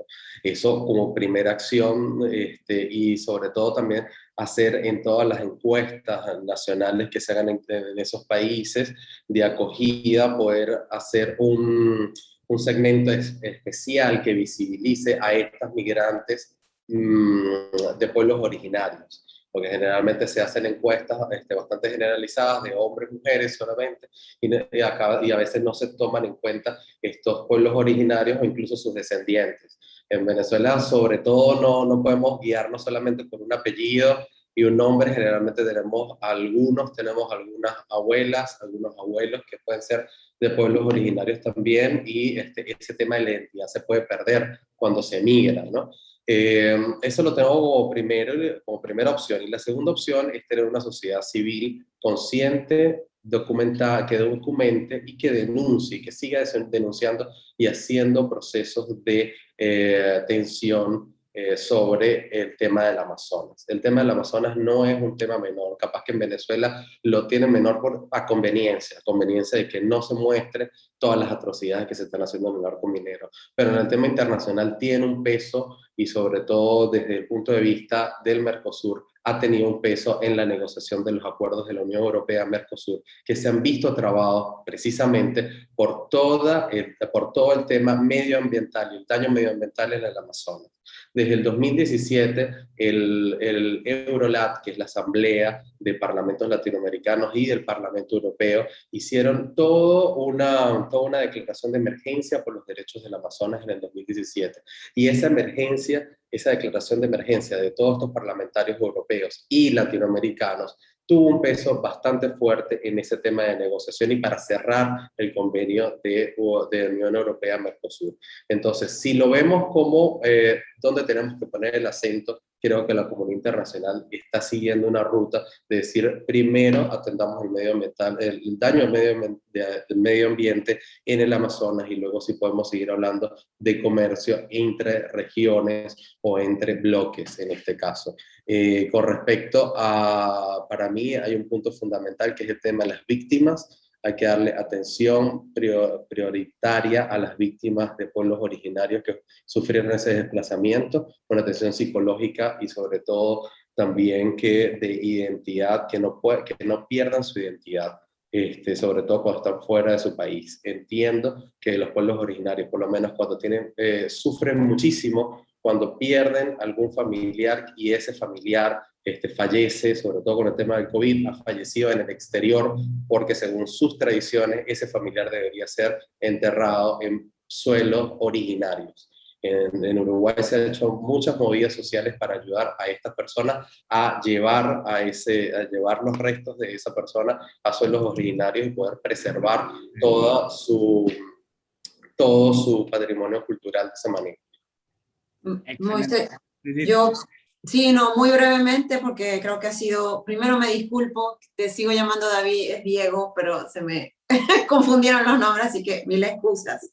Eso como primera acción este, y sobre todo también hacer en todas las encuestas nacionales que se hagan en, esos países de acogida, poder hacer un, un segmento especial que visibilice a estas migrantes mmm, de pueblos originarios porque generalmente se hacen encuestas este, bastante generalizadas de hombres, mujeres solamente, y, y, y a veces no se toman en cuenta estos pueblos originarios o incluso sus descendientes. En Venezuela, sobre todo, no, no podemos guiarnos solamente por un apellido y un nombre, generalmente tenemos algunos, tenemos algunas abuelas, algunos abuelos que pueden ser de pueblos originarios también, y este, ese tema de la identidad se puede perder cuando se migra, ¿no? Eh, eso lo tengo como, primero, como primera opción. Y la segunda opción es tener una sociedad civil consciente, documentada, que documente y que denuncie, que siga denunciando y haciendo procesos de eh, tensión eh, sobre el tema del Amazonas. El tema del Amazonas no es un tema menor, capaz que en Venezuela lo tienen menor por, a conveniencia, a conveniencia de que no se muestre todas las atrocidades que se están haciendo en el arco minero, pero en el tema internacional tiene un peso y sobre todo desde el punto de vista del Mercosur ha tenido un peso en la negociación de los acuerdos de la Unión Europea-Mercosur, que se han visto trabados precisamente por, toda por todo el tema medioambiental y el daño medioambiental en el Amazonas. Desde el 2017, el, el Eurolat, que es la Asamblea de Parlamentos Latinoamericanos y del Parlamento Europeo, hicieron todo una, toda una declaración de emergencia por los derechos del Amazonas en el 2017. Y esa emergencia, esa declaración de emergencia de todos estos parlamentarios europeos y latinoamericanos tuvo un peso bastante fuerte en ese tema de negociación y para cerrar el convenio de, de Unión Europea-Mercosur. Entonces, si lo vemos como eh, donde tenemos que poner el acento, creo que la comunidad internacional está siguiendo una ruta de decir, primero atendamos el, medio ambiental, el daño al medio, del medio ambiente en el Amazonas y luego si podemos seguir hablando de comercio entre regiones o entre bloques en este caso. Eh, con respecto a, para mí hay un punto fundamental que es el tema de las víctimas, hay que darle atención prioritaria a las víctimas de pueblos originarios que sufrieron ese desplazamiento, con atención psicológica y sobre todo también que de identidad, que no, puede, que no pierdan su identidad. Este, sobre todo cuando están fuera de su país. Entiendo que los pueblos originarios, por lo menos cuando tienen, eh, sufren muchísimo cuando pierden algún familiar y ese familiar este, fallece, sobre todo con el tema del COVID, ha fallecido en el exterior porque según sus tradiciones ese familiar debería ser enterrado en suelos originarios. En, Uruguay se han hecho muchas movidas sociales para ayudar a estas personas a llevar, a, ese, a llevar los restos de esa persona a suelos originarios y poder preservar toda su, todo su patrimonio cultural de esa manera. Yo, sí, no, muy brevemente, porque creo que ha sido, primero me disculpo, te sigo llamando David, es Diego, pero se me confundieron los nombres, así que mil excusas.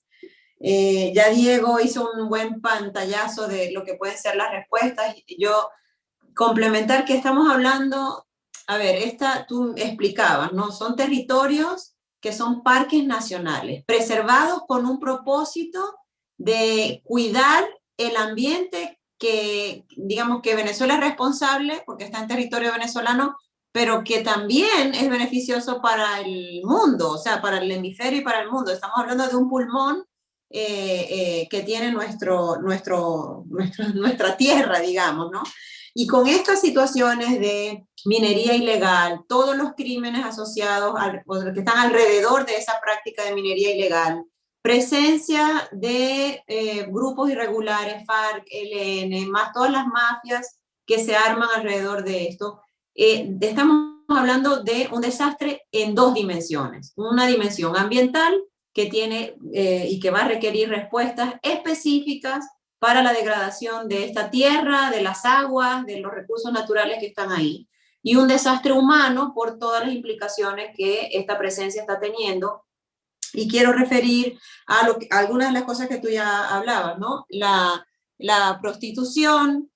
Eh, ya Diego hizo un buen pantallazo de lo que pueden ser las respuestas. Yo complementar que estamos hablando, a ver, esta tú explicabas, ¿no? Son territorios que son parques nacionales, preservados con un propósito de cuidar el ambiente que, digamos que Venezuela es responsable, porque está en territorio venezolano, pero que también es beneficioso para el mundo, o sea, para el hemisferio y para el mundo. Estamos hablando de un pulmón eh, eh, que tiene nuestro, nuestro, nuestra tierra, digamos, ¿no? Y con estas situaciones de minería ilegal, todos los crímenes asociados, al, que están alrededor de esa práctica de minería ilegal, presencia de eh, grupos irregulares, FARC, LN, más todas las mafias que se arman alrededor de esto, estamos hablando de un desastre en dos dimensiones. Una dimensión ambiental que tiene eh, y que va a requerir respuestas específicas para la degradación de esta tierra, de las aguas, de los recursos naturales que están ahí. Y un desastre humano por todas las implicaciones que esta presencia está teniendo. Y quiero referir a, lo algunas de las cosas que tú ya hablabas, ¿no? La, la prostitución,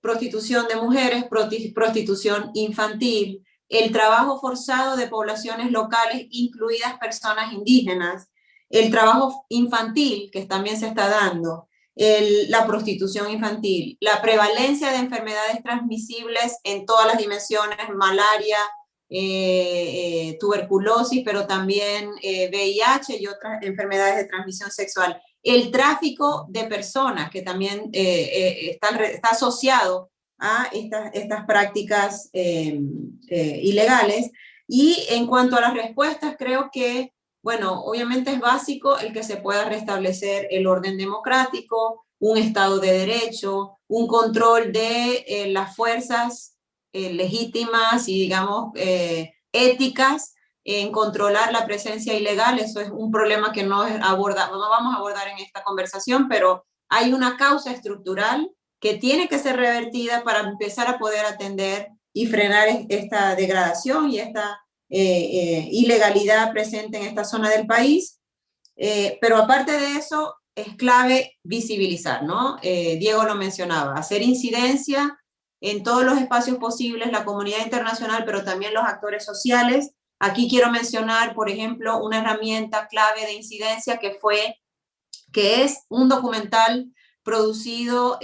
prostitución de mujeres, prostitución infantil, el trabajo forzado de poblaciones locales, incluidas personas indígenas, el trabajo infantil que también se está dando, la prostitución infantil, la prevalencia de enfermedades transmisibles en todas las dimensiones, malaria, eh, eh, tuberculosis, pero también VIH eh, y otras enfermedades de transmisión sexual. El tráfico de personas, que también está, está, asociado a estas, estas prácticas ilegales. Y en cuanto a las respuestas, creo que bueno, obviamente es básico el que se pueda restablecer el orden democrático, un Estado de Derecho, un control de eh, las fuerzas eh, legítimas y, digamos, eh, éticas en controlar la presencia ilegal. Eso es un problema que no, aborda, no vamos a abordar en esta conversación, pero hay una causa estructural que tiene que ser revertida para empezar a poder atender y frenar esta degradación y esta eh, ilegalidad presente en esta zona del país, pero aparte de eso es clave visibilizar, ¿no? Diego lo mencionaba, hacer incidencia en todos los espacios posibles, la comunidad internacional, pero también los actores sociales. Aquí quiero mencionar, por ejemplo, una herramienta clave de incidencia que fue, que es un documental producido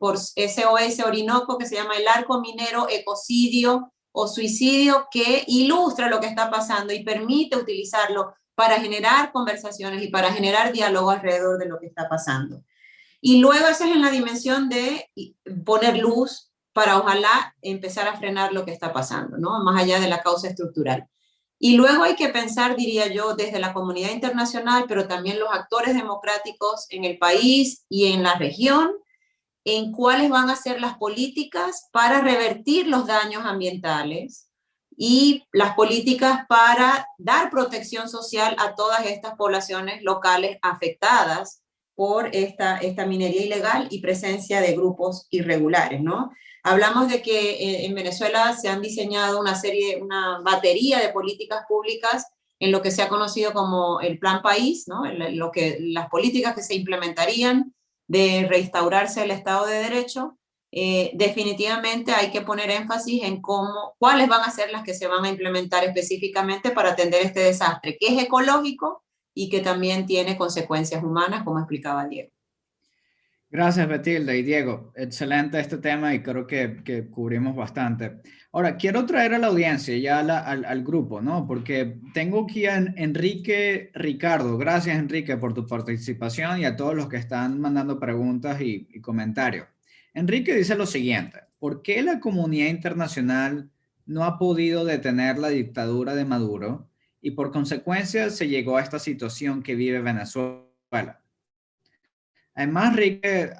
por SOS Orinoco, que se llama El Arco Minero Ecocidio o suicidio que ilustra lo que está pasando y permite utilizarlo para generar conversaciones y para generar diálogo alrededor de lo que está pasando. Y luego esa es en la dimensión de poner luz para ojalá empezar a frenar lo que está pasando, ¿no? Más allá de la causa estructural. Y luego hay que pensar, diría yo, desde la comunidad internacional, pero también los actores democráticos en el país y en la región, en cuáles van a ser las políticas para revertir los daños ambientales y las políticas para dar protección social a todas estas poblaciones locales afectadas por esta, esta minería ilegal y presencia de grupos irregulares, ¿no? Hablamos de que eh, en Venezuela se han diseñado una serie, una batería de políticas públicas en lo que se ha conocido como el Plan País, ¿no? Lo que, las políticas que se implementarían de restaurarse el Estado de Derecho, eh, definitivamente hay que poner énfasis en cómo, cuáles van a ser las que se van a implementar específicamente para atender este desastre, que es ecológico y que también tiene consecuencias humanas, como explicaba Diego. Gracias, Betilda y Diego. Excelente este tema y creo que, que cubrimos bastante. Ahora, quiero traer a la audiencia, ya al, al, grupo, ¿no? Porque tengo aquí a Enrique Ricardo. Gracias, Enrique, por tu participación y a todos los que están mandando preguntas y, y comentarios. Enrique dice lo siguiente. ¿Por qué la comunidad internacional no ha podido detener la dictadura de Maduro y por consecuencia se llegó a esta situación que vive Venezuela? Además, Enrique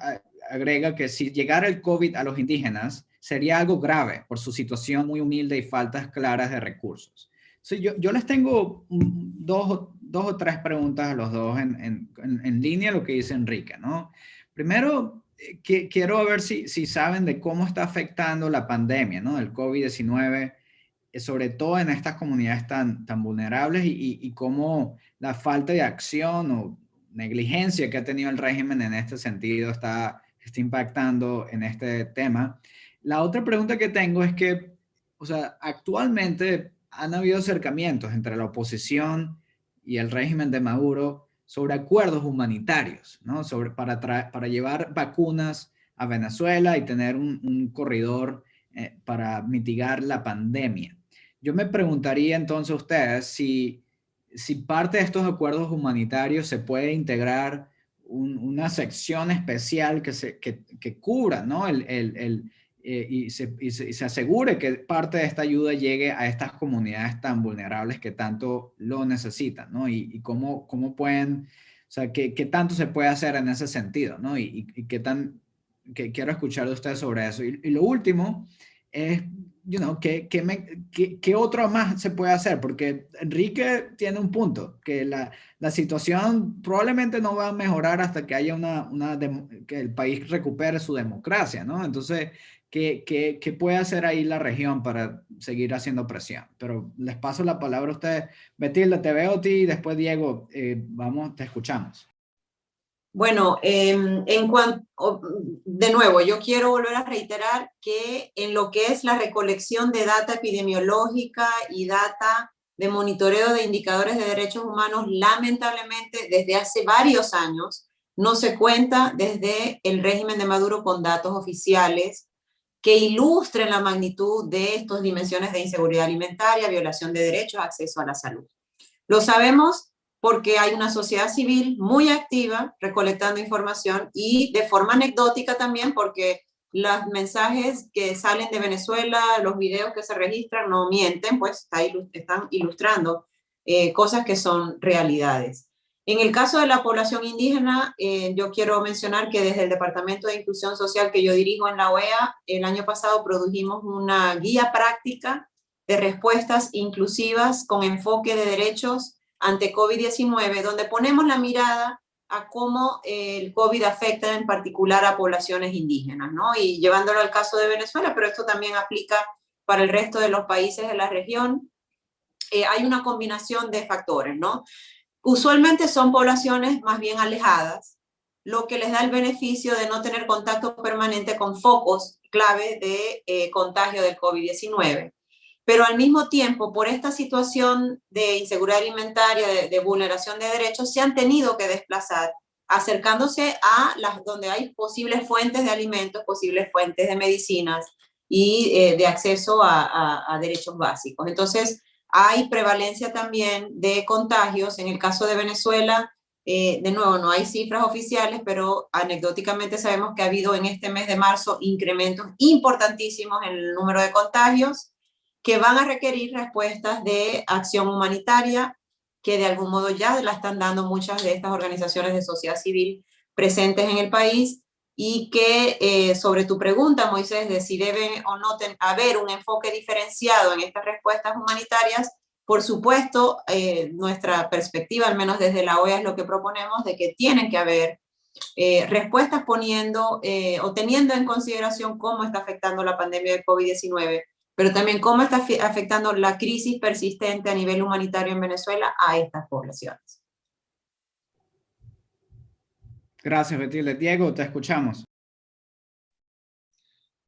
agrega que si llegara el COVID a los indígenas, sería algo grave por su situación muy humilde y faltas claras de recursos. yo, les tengo dos, o tres preguntas a los dos en, línea lo que dice Enrique, ¿no? Primero, eh, quiero ver si, si saben de cómo está afectando la pandemia, ¿no? El COVID-19, eh, sobre todo en estas comunidades tan, tan vulnerables y, y, cómo la falta de acción o negligencia que ha tenido el régimen en este sentido está, está impactando en este tema. La otra pregunta que tengo es que, o sea, actualmente han habido acercamientos entre la oposición y el régimen de Maduro sobre acuerdos humanitarios, ¿no? Sobre, para, para llevar vacunas a Venezuela y tener un, corredor eh, para mitigar la pandemia. Yo me preguntaría entonces a ustedes si si parte de estos acuerdos humanitarios se puede integrar una sección especial que, se, que, que cubra, ¿no? El, el, el eh, y, se, y, se, asegure que parte de esta ayuda llegue a estas comunidades tan vulnerables que tanto lo necesitan, ¿no? Y, y cómo, cómo pueden, o sea, qué, qué, tanto se puede hacer en ese sentido, ¿no? Y, y qué tan, que quiero escuchar de ustedes sobre eso. Y, lo último es you know, ¿qué, qué, me, qué, qué, otro más se puede hacer? Porque Enrique tiene un punto, que la, la situación probablemente no va a mejorar hasta que haya una, una que el país recupere su democracia, ¿no? Entonces, ¿qué, qué, qué puede hacer ahí la región para seguir haciendo presión? Pero les paso la palabra a ustedes. Betilda, te veo a ti y después Diego, eh, vamos, te escuchamos. Bueno, em, en cuanto, de nuevo, yo quiero volver a reiterar que en lo que es la recolección de data epidemiológica y data de monitoreo de indicadores de derechos humanos, lamentablemente desde hace varios años no se cuenta desde el régimen de Maduro con datos oficiales que ilustren la magnitud de estas dimensiones de inseguridad alimentaria, violación de derechos, acceso a la salud. Lo sabemos porque hay una sociedad civil muy activa recolectando información y de forma anecdótica también porque los mensajes que salen de Venezuela, los videos que se registran no mienten, pues están ilustrando eh, cosas que son realidades. En el caso de la población indígena, eh, yo quiero mencionar que desde el Departamento de Inclusión Social que yo dirijo en la OEA, el año pasado produjimos una guía práctica de respuestas inclusivas con enfoque de derechos ante COVID-19, donde ponemos la mirada a cómo el COVID afecta en particular a poblaciones indígenas, ¿no? Y llevándolo al caso de Venezuela, pero esto también aplica para el resto de los países de la región, eh, hay una combinación de factores, ¿no? Usualmente son poblaciones más bien alejadas, lo que les da el beneficio de no tener contacto permanente con focos clave de eh, contagio del COVID-19 pero al mismo tiempo, por esta situación de inseguridad alimentaria, de, vulneración de derechos, se han tenido que desplazar, acercándose a las donde hay posibles fuentes de alimentos, posibles fuentes de medicinas y eh, de acceso a, derechos básicos. Entonces, hay prevalencia también de contagios. En el caso de Venezuela, eh, de nuevo, no hay cifras oficiales, pero anecdóticamente sabemos que ha habido en este mes de marzo incrementos importantísimos en el número de contagios que van a requerir respuestas de acción humanitaria, que de algún modo ya la están dando muchas de estas organizaciones de sociedad civil presentes en el país, y que eh, sobre tu pregunta, Moisés, de si debe o no haber un enfoque diferenciado en estas respuestas humanitarias, por supuesto, eh, nuestra perspectiva, al menos desde la OEA, es lo que proponemos, de que tienen que haber eh, respuestas poniendo o teniendo en consideración cómo está afectando la pandemia de COVID-19 pero también cómo está afectando la crisis persistente a nivel humanitario en Venezuela a estas poblaciones. Gracias, Betilde. Diego, te escuchamos.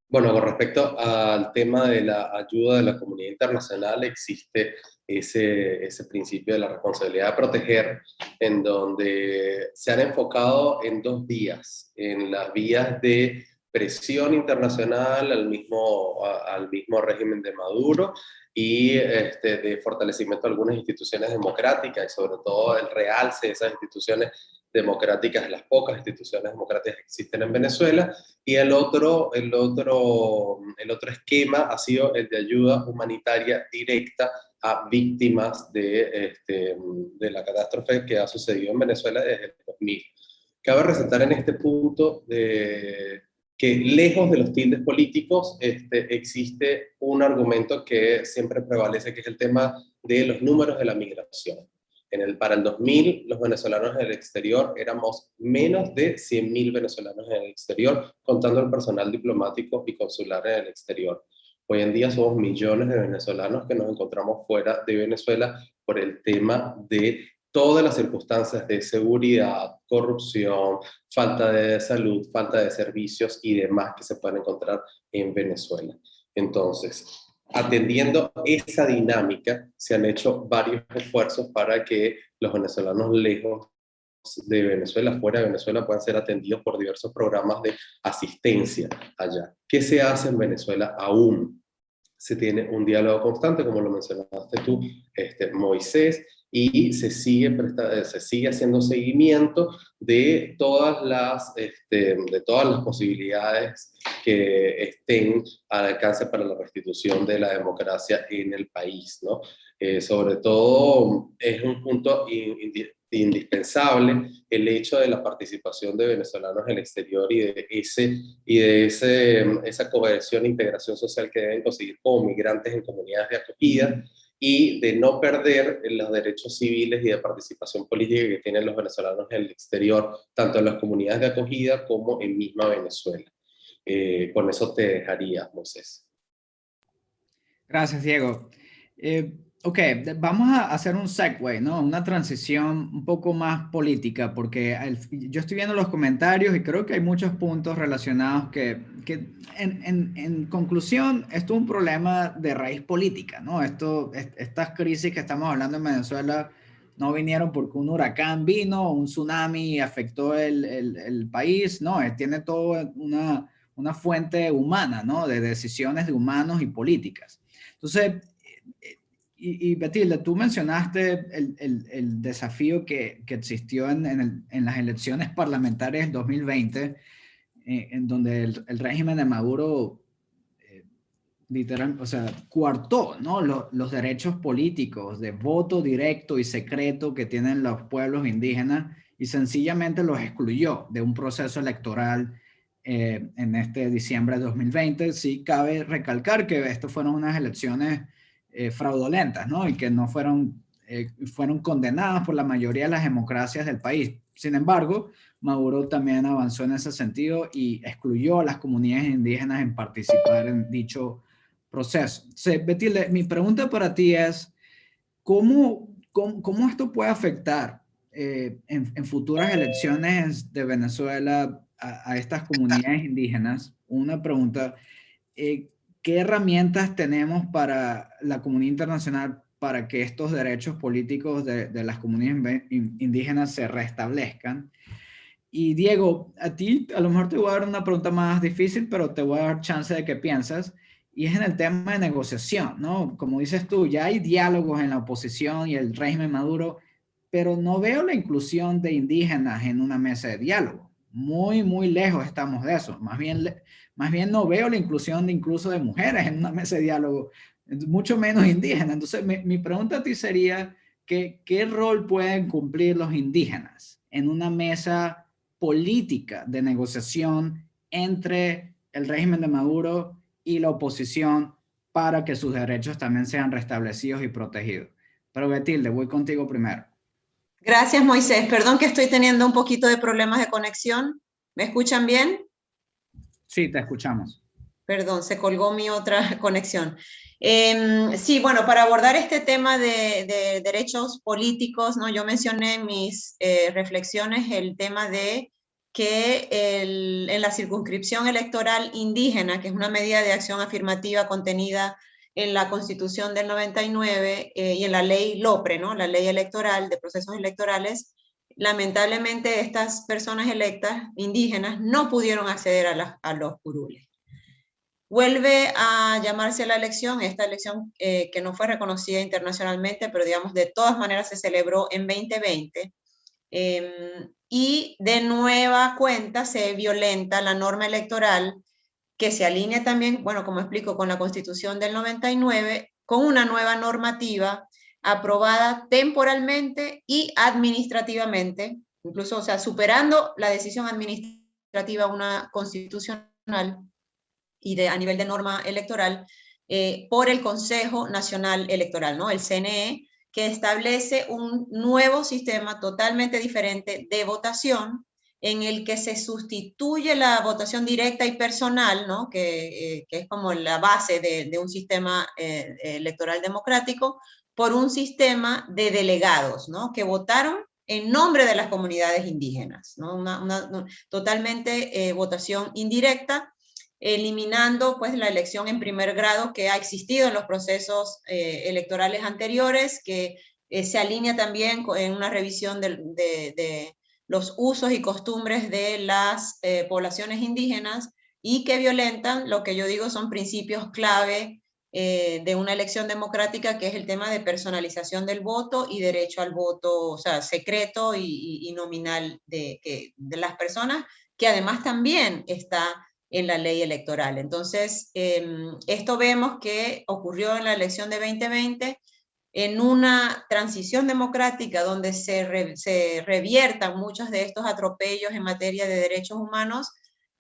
Bueno, con respecto al tema de la ayuda de la comunidad internacional, existe ese, ese principio de la responsabilidad de proteger, en donde se han enfocado en dos vías, en las vías de presión internacional al mismo, al mismo régimen de Maduro y este, de fortalecimiento de algunas instituciones democráticas y sobre todo el realce de esas instituciones democráticas, las pocas instituciones democráticas que existen en Venezuela, y el otro, el otro, el otro esquema ha sido el de ayuda humanitaria directa a víctimas de, este, de la catástrofe que ha sucedido en Venezuela desde el 2000. Cabe resaltar en este punto de, que lejos de los tildes políticos este, existe un argumento que siempre prevalece, que es el tema de los números de la migración. En el, para el 2000, los venezolanos en el exterior éramos menos de 100.000 venezolanos en el exterior, contando el personal diplomático y consular en el exterior. Hoy en día somos millones de venezolanos que nos encontramos fuera de Venezuela por el tema de todas las circunstancias de seguridad, corrupción, falta de salud, falta de servicios y demás que se pueden encontrar en Venezuela. Entonces, atendiendo esa dinámica, se han hecho varios esfuerzos para que los venezolanos lejos de Venezuela, fuera de Venezuela, puedan ser atendidos por diversos programas de asistencia allá. ¿Qué se hace en Venezuela aún? Se tiene un diálogo constante, como lo mencionaste tú, este, Moisés, y se sigue, se sigue haciendo seguimiento de todas, las, este, de todas las posibilidades que estén al alcance para la restitución de la democracia en el país. ¿no? Eh, sobre todo es un punto indispensable el hecho de la participación de venezolanos en el exterior y de, ese, y de ese, esa cohesión e integración social que deben conseguir como migrantes en comunidades de acogida y de no perder los derechos civiles y de participación política que tienen los venezolanos en el exterior, tanto en las comunidades de acogida como en misma Venezuela. Eh, con eso te dejaría, Moisés. Gracias, Diego. Eh, Ok, vamos a hacer un segue, ¿no? Una transición un poco más política, porque yo estoy viendo los comentarios y creo que hay muchos puntos relacionados que, que en, en, conclusión, esto es un problema de raíz política, ¿no? Esto, estas crisis que estamos hablando en Venezuela no vinieron porque un huracán vino, un tsunami afectó el, el, el país, no, eh, tiene todo una, una fuente humana, ¿no? De decisiones de humanos y políticas. Entonces, y, y Betilda, tú mencionaste el, el, desafío que, que existió en, en, las elecciones parlamentarias del 2020, eh, en donde el, régimen de Maduro eh, literal, o sea, coartó ¿no? los, los derechos políticos de voto directo y secreto que tienen los pueblos indígenas y sencillamente los excluyó de un proceso electoral eh, en este diciembre de 2020. Sí cabe recalcar que esto fueron unas elecciones eh, fraudulentas, ¿no? Y que no fueron, eh, fueron condenadas por la mayoría de las democracias del país. Sin embargo, Maduro también avanzó en ese sentido y excluyó a las comunidades indígenas en participar en dicho proceso. Sí, mi pregunta para ti es, ¿cómo, cómo, esto puede afectar eh, en, futuras elecciones de Venezuela a, estas comunidades indígenas? Una pregunta. Eh, ¿qué herramientas tenemos para la comunidad internacional para que estos derechos políticos de, las comunidades indígenas se restablezcan? Y Diego, a ti a lo mejor te voy a dar una pregunta más difícil, pero te voy a dar chance de que piensas. Y es en el tema de negociación, ¿no? Como dices tú, ya hay diálogos en la oposición y el régimen Maduro, pero no veo la inclusión de indígenas en una mesa de diálogo. Muy, muy lejos estamos de eso. Más bien, más bien no veo la inclusión de incluso de mujeres en una mesa de diálogo, mucho menos indígenas. Entonces, mi, pregunta a ti sería, ¿qué, ¿qué rol pueden cumplir los indígenas en una mesa política de negociación entre el régimen de Maduro y la oposición para que sus derechos también sean restablecidos y protegidos? Pero Betilde, voy contigo primero. Gracias, Moisés. Perdón que estoy teniendo un poquito de problemas de conexión. ¿Me escuchan bien? Sí, te escuchamos. Perdón, se colgó mi otra conexión. Em, sí, bueno, para abordar este tema de, derechos políticos, ¿no? yo mencioné en mis eh, reflexiones el tema de que en la circunscripción electoral indígena, que es una medida de acción afirmativa contenida en la Constitución del 99 eh, y en la ley LOPRE, ¿no? la ley electoral de procesos electorales, lamentablemente estas personas electas indígenas no pudieron acceder a, los curules. Vuelve a llamarse la elección, esta elección eh, que no fue reconocida internacionalmente, pero digamos de todas maneras se celebró en 2020, em, y de nueva cuenta se violenta la norma electoral que se alinea también, bueno, como explico, con la Constitución del 99, con una nueva normativa aprobada temporalmente y administrativamente, incluso, o sea, superando la decisión administrativa una constitucional y de, a nivel de norma electoral, eh, por el Consejo Nacional Electoral, ¿no? el CNE, que establece un nuevo sistema totalmente diferente de votación en el que se sustituye la votación directa y personal, ¿no? que, eh, es como la base de, un sistema eh, electoral democrático, por un sistema de delegados, ¿no? que votaron en nombre de las comunidades indígenas, ¿no? una, totalmente eh, votación indirecta, eliminando pues la elección en primer grado que ha existido en los procesos electorales anteriores, que se alinea también en una revisión de, los usos y costumbres de las eh, poblaciones indígenas y que violentan lo que yo digo son principios clave eh, de una elección democrática, que es el tema de personalización del voto y derecho al voto, o sea, secreto y, nominal de, que, de las personas, que además también está en la ley electoral. Entonces, em, esto vemos que ocurrió en la elección de 2020, en una transición democrática donde se, se, reviertan muchos de estos atropellos en materia de derechos humanos,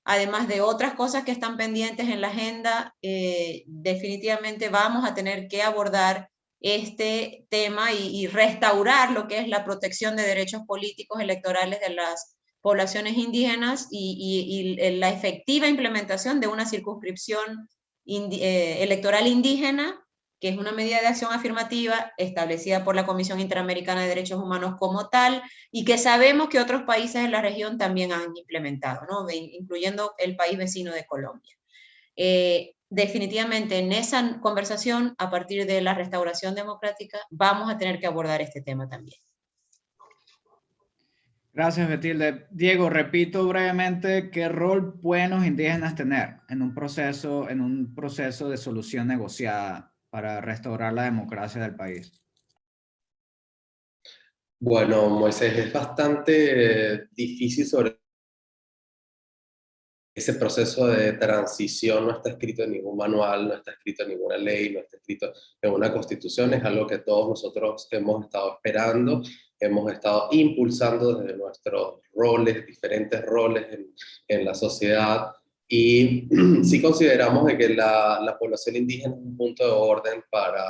además de otras cosas que están pendientes en la agenda, eh, definitivamente vamos a tener que abordar este tema y, restaurar lo que es la protección de derechos políticos electorales de las poblaciones indígenas y, la efectiva implementación de una circunscripción eh, electoral indígena que es una medida de acción afirmativa establecida por la Comisión Interamericana de Derechos Humanos como tal, y que sabemos que otros países en la región también han implementado, ¿no? incluyendo el país vecino de Colombia. Eh, definitivamente en esa conversación, a partir de la restauración democrática, vamos a tener que abordar este tema también. Gracias, Betilde. Diego, repito brevemente, ¿qué rol pueden los indígenas tener en un proceso, en un proceso de solución negociada para restaurar la democracia del país? Bueno, Moisés, es bastante eh, difícil sobre ese proceso de transición, no está escrito en ningún manual, no está escrito en ninguna ley, no está escrito en una constitución, es algo que todos nosotros hemos estado esperando, hemos estado impulsando desde nuestros roles, diferentes roles en, en la sociedad, y sí consideramos de que la, la, población indígena es un punto de orden para,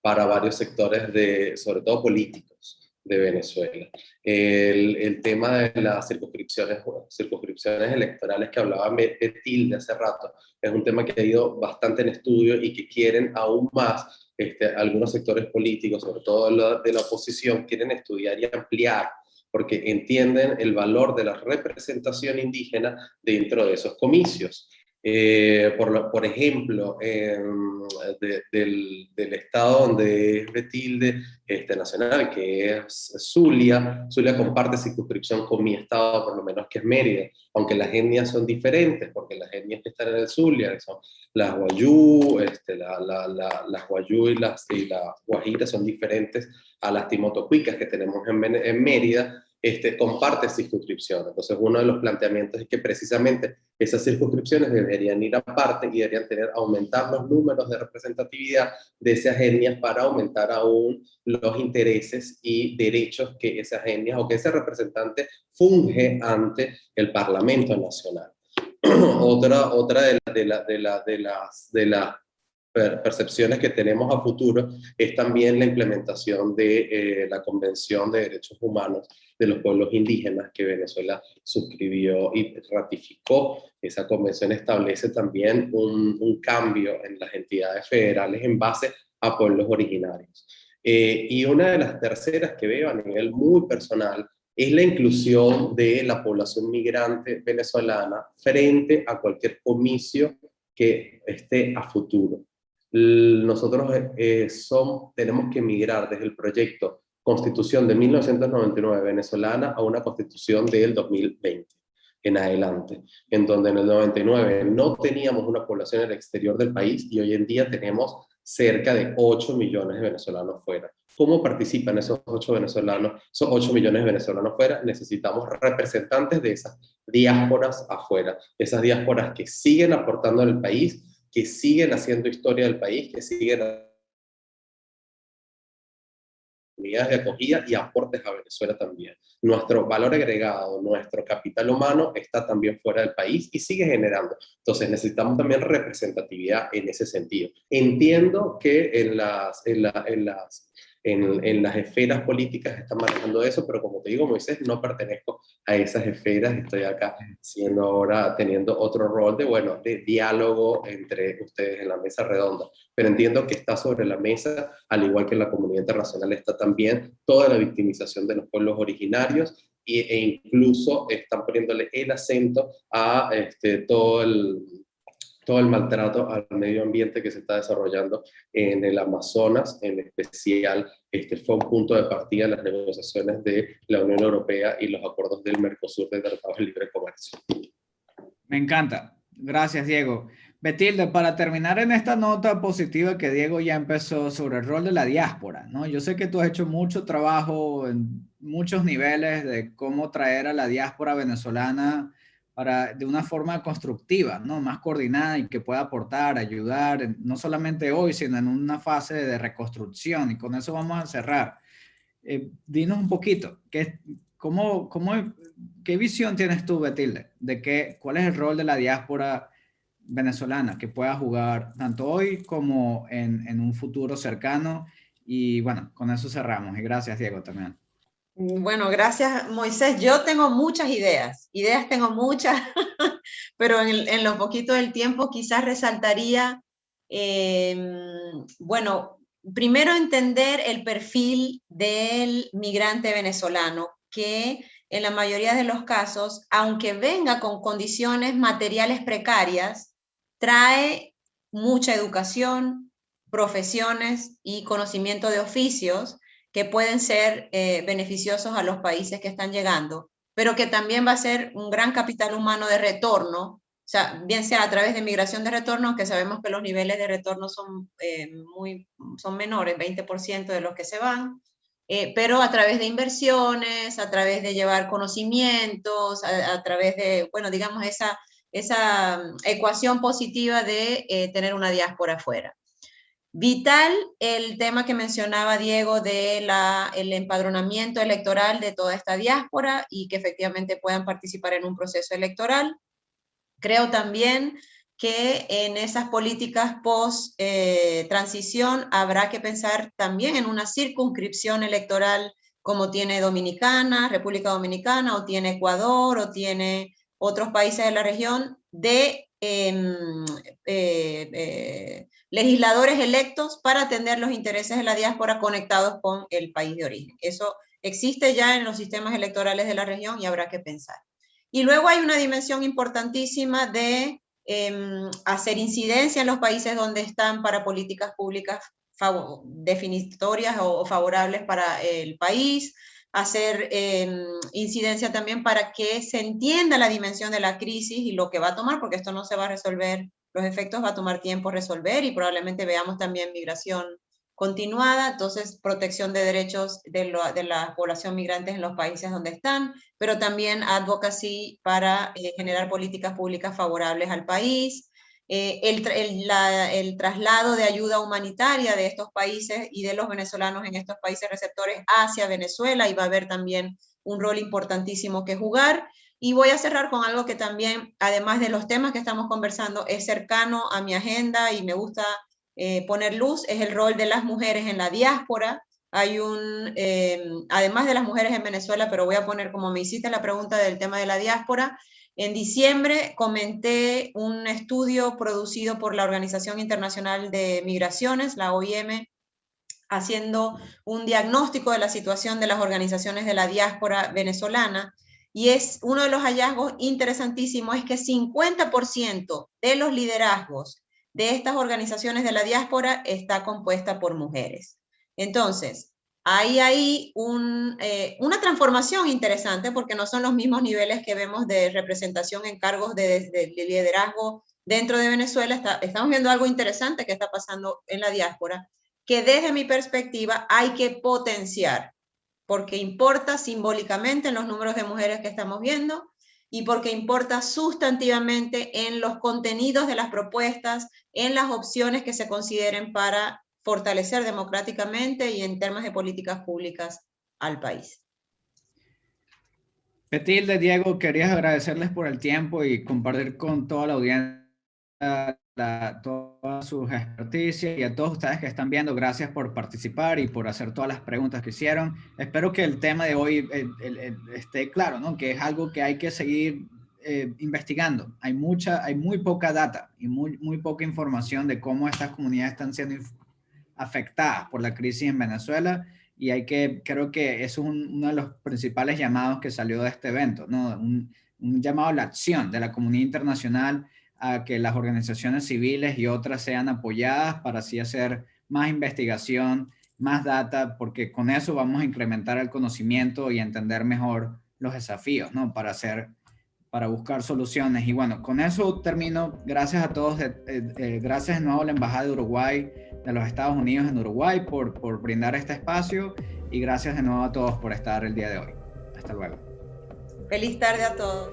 para varios sectores, de, sobre todo políticos, de Venezuela. El, el tema de las circunscripciones, circunscripciones electorales que hablaba Betil de hace rato, es un tema que ha ido bastante en estudio y que quieren aún más, este, algunos sectores políticos, sobre todo de la oposición, quieren estudiar y ampliar porque entienden el valor de la representación indígena dentro de esos comicios. Eh, por, por, ejemplo, del, del, estado donde es Betilde este, Nacional, que es Zulia, Zulia comparte circunscripción con mi estado, por lo menos que es Mérida, aunque las etnias son diferentes, porque las etnias que están en el Zulia son las Guayú, este, la, la, las Guayú y las, y las Guajiras son diferentes a las Timotocuicas que tenemos en, en Mérida, este, comparte circunscripción. Entonces, uno de los planteamientos es que precisamente esas circunscripciones deberían ir aparte y deberían tener, aumentar los números de representatividad de esas etnias para aumentar aún los intereses y derechos que esas etnias o que ese representante funge ante el Parlamento Nacional. otra otra de, de, la, de, la, de, las, de las percepciones que tenemos a futuro es también la implementación de eh, la Convención de Derechos Humanos de los Pueblos Indígenas que Venezuela suscribió y ratificó. Esa convención establece también un, cambio en las entidades federales en base a pueblos originarios. Eh, y una de las terceras que veo a nivel muy personal es la inclusión de la población migrante venezolana frente a cualquier comicio que esté a futuro. Nosotros eh, son, tenemos que migrar desde el proyecto Constitución de 1999 venezolana a una Constitución del 2020 en adelante, en donde en el 99 no teníamos una población en el exterior del país y hoy en día tenemos cerca de 8 millones de venezolanos fuera. ¿Cómo participan esos 8 venezolanos, esos 8 millones de venezolanos fuera? Necesitamos representantes de esas diásporas afuera, esas diásporas que siguen aportando al país, que siguen haciendo historia del país, que siguen unidades de acogida y aportes a Venezuela también. Nuestro valor agregado, nuestro capital humano está también fuera del país y sigue generando. Entonces necesitamos también representatividad en ese sentido. Entiendo que en las, en, las en, las esferas políticas están manejando eso, pero como te digo, Moisés, no pertenezco a esas esferas, estoy acá siendo ahora, teniendo otro rol de, bueno, de diálogo entre ustedes en la mesa redonda, pero entiendo que está sobre la mesa, al igual que en la comunidad internacional está también toda la victimización de los pueblos originarios e incluso están poniéndole el acento a este, todo el todo el maltrato al medio ambiente que se está desarrollando en el Amazonas, en especial, este fue un punto de partida en las negociaciones de la Unión Europea y los acuerdos del Mercosur de Tratado de Libre Comercio. Me encanta. Gracias, Diego. Betilde, para terminar en esta nota positiva que Diego ya empezó sobre el rol de la diáspora, ¿no? Yo sé que tú has hecho mucho trabajo en muchos niveles de cómo traer a la diáspora venezolana para, de una forma constructiva, ¿no? más coordinada y que pueda aportar, ayudar, no solamente hoy, sino en una fase de reconstrucción. Y con eso vamos a cerrar. Eh, dinos un poquito, ¿qué, cómo, cómo, ¿qué visión tienes tú, Betilde, de qué, cuál es el rol de la diáspora venezolana que pueda jugar tanto hoy como en, en un futuro cercano? Y bueno, con eso cerramos. Y gracias, Diego, también. Bueno, gracias Moisés. Yo tengo muchas ideas, ideas tengo muchas, pero en, lo poquito del tiempo quizás resaltaría, em, bueno, primero entender el perfil del migrante venezolano, que en la mayoría de los casos, aunque venga con condiciones materiales precarias, trae mucha educación, profesiones y conocimiento de oficios que pueden ser eh, beneficiosos a los países que están llegando, pero que también va a ser un gran capital humano de retorno, o sea, bien sea a través de migración de retorno, que sabemos que los niveles de retorno son, eh, muy, son menores, 20% de los que se van, eh, pero a través de inversiones, a través de llevar conocimientos, a, través de, bueno, digamos, esa, esa mm, ecuación positiva de tener una diáspora afuera. Vital el tema que mencionaba Diego de el empadronamiento electoral de toda esta diáspora y que efectivamente puedan participar en un proceso electoral. Creo también que en esas políticas post-transición habrá que pensar también en una circunscripción electoral como tiene Dominicana, República Dominicana, o tiene Ecuador, o tiene otros países de la región, de legisladores electos para atender los intereses de la diáspora conectados con el país de origen. Eso existe ya en los sistemas electorales de la región y habrá que pensar. Y luego hay una dimensión importantísima de em, hacer incidencia en los países donde están para políticas públicas definitorias o, favorables para el país, hacer em, incidencia también para que se entienda la dimensión de la crisis y lo que va a tomar, porque esto no se va a resolver los efectos va a tomar tiempo resolver y probablemente veamos también migración continuada, entonces protección de derechos de, la población migrante en los países donde están, pero también advocacy para eh, generar políticas públicas favorables al país, eh, el, traslado de ayuda humanitaria de estos países y de los venezolanos en estos países receptores hacia Venezuela, y va a haber también un rol importantísimo que jugar, y voy a cerrar con algo que también, además de los temas que estamos conversando, es cercano a mi agenda y me gusta eh, poner luz, es el rol de las mujeres en la diáspora. Hay un, eh, además de las mujeres en Venezuela, pero voy a poner como me hiciste la pregunta del tema de la diáspora, en diciembre comenté un estudio producido por la Organización Internacional de Migraciones, la OIM, haciendo un diagnóstico de la situación de las organizaciones de la diáspora venezolana y es uno de los hallazgos interesantísimos es que 50% de los liderazgos de estas organizaciones de la diáspora está compuesta por mujeres. Entonces, hay ahí un, eh, una transformación interesante porque no son los mismos niveles que vemos de representación en cargos de, liderazgo dentro de Venezuela. estamos viendo algo interesante que está pasando en la diáspora, que desde mi perspectiva hay que potenciar, porque importa simbólicamente en los números de mujeres que estamos viendo y porque importa sustantivamente en los contenidos de las propuestas, en las opciones que se consideren para fortalecer democráticamente y en temas de políticas públicas al país. Petilde, Diego, querías agradecerles por el tiempo y compartir con toda la audiencia la, todas sus experticias y a todos ustedes que están viendo, gracias por participar y por hacer todas las preguntas que hicieron. Espero que el tema de hoy eh, esté claro, ¿no? que es algo que hay que seguir eh, investigando. Hay mucha, hay muy poca data y muy, muy poca información de cómo estas comunidades están siendo afectadas por la crisis en Venezuela y hay que, creo que eso es uno de los principales llamados que salió de este evento, ¿no? Un, llamado a la acción de la comunidad internacional a que las organizaciones civiles y otras sean apoyadas para así hacer más investigación, más data, porque con eso vamos a incrementar el conocimiento y entender mejor los desafíos, ¿no? Para hacer para buscar soluciones. Y bueno, con eso termino. Gracias a todos, eh, eh, gracias de nuevo a la Embajada de Uruguay, de los Estados Unidos en Uruguay por, por brindar este espacio y gracias de nuevo a todos por estar el día de hoy. Hasta luego. Feliz tarde a todos.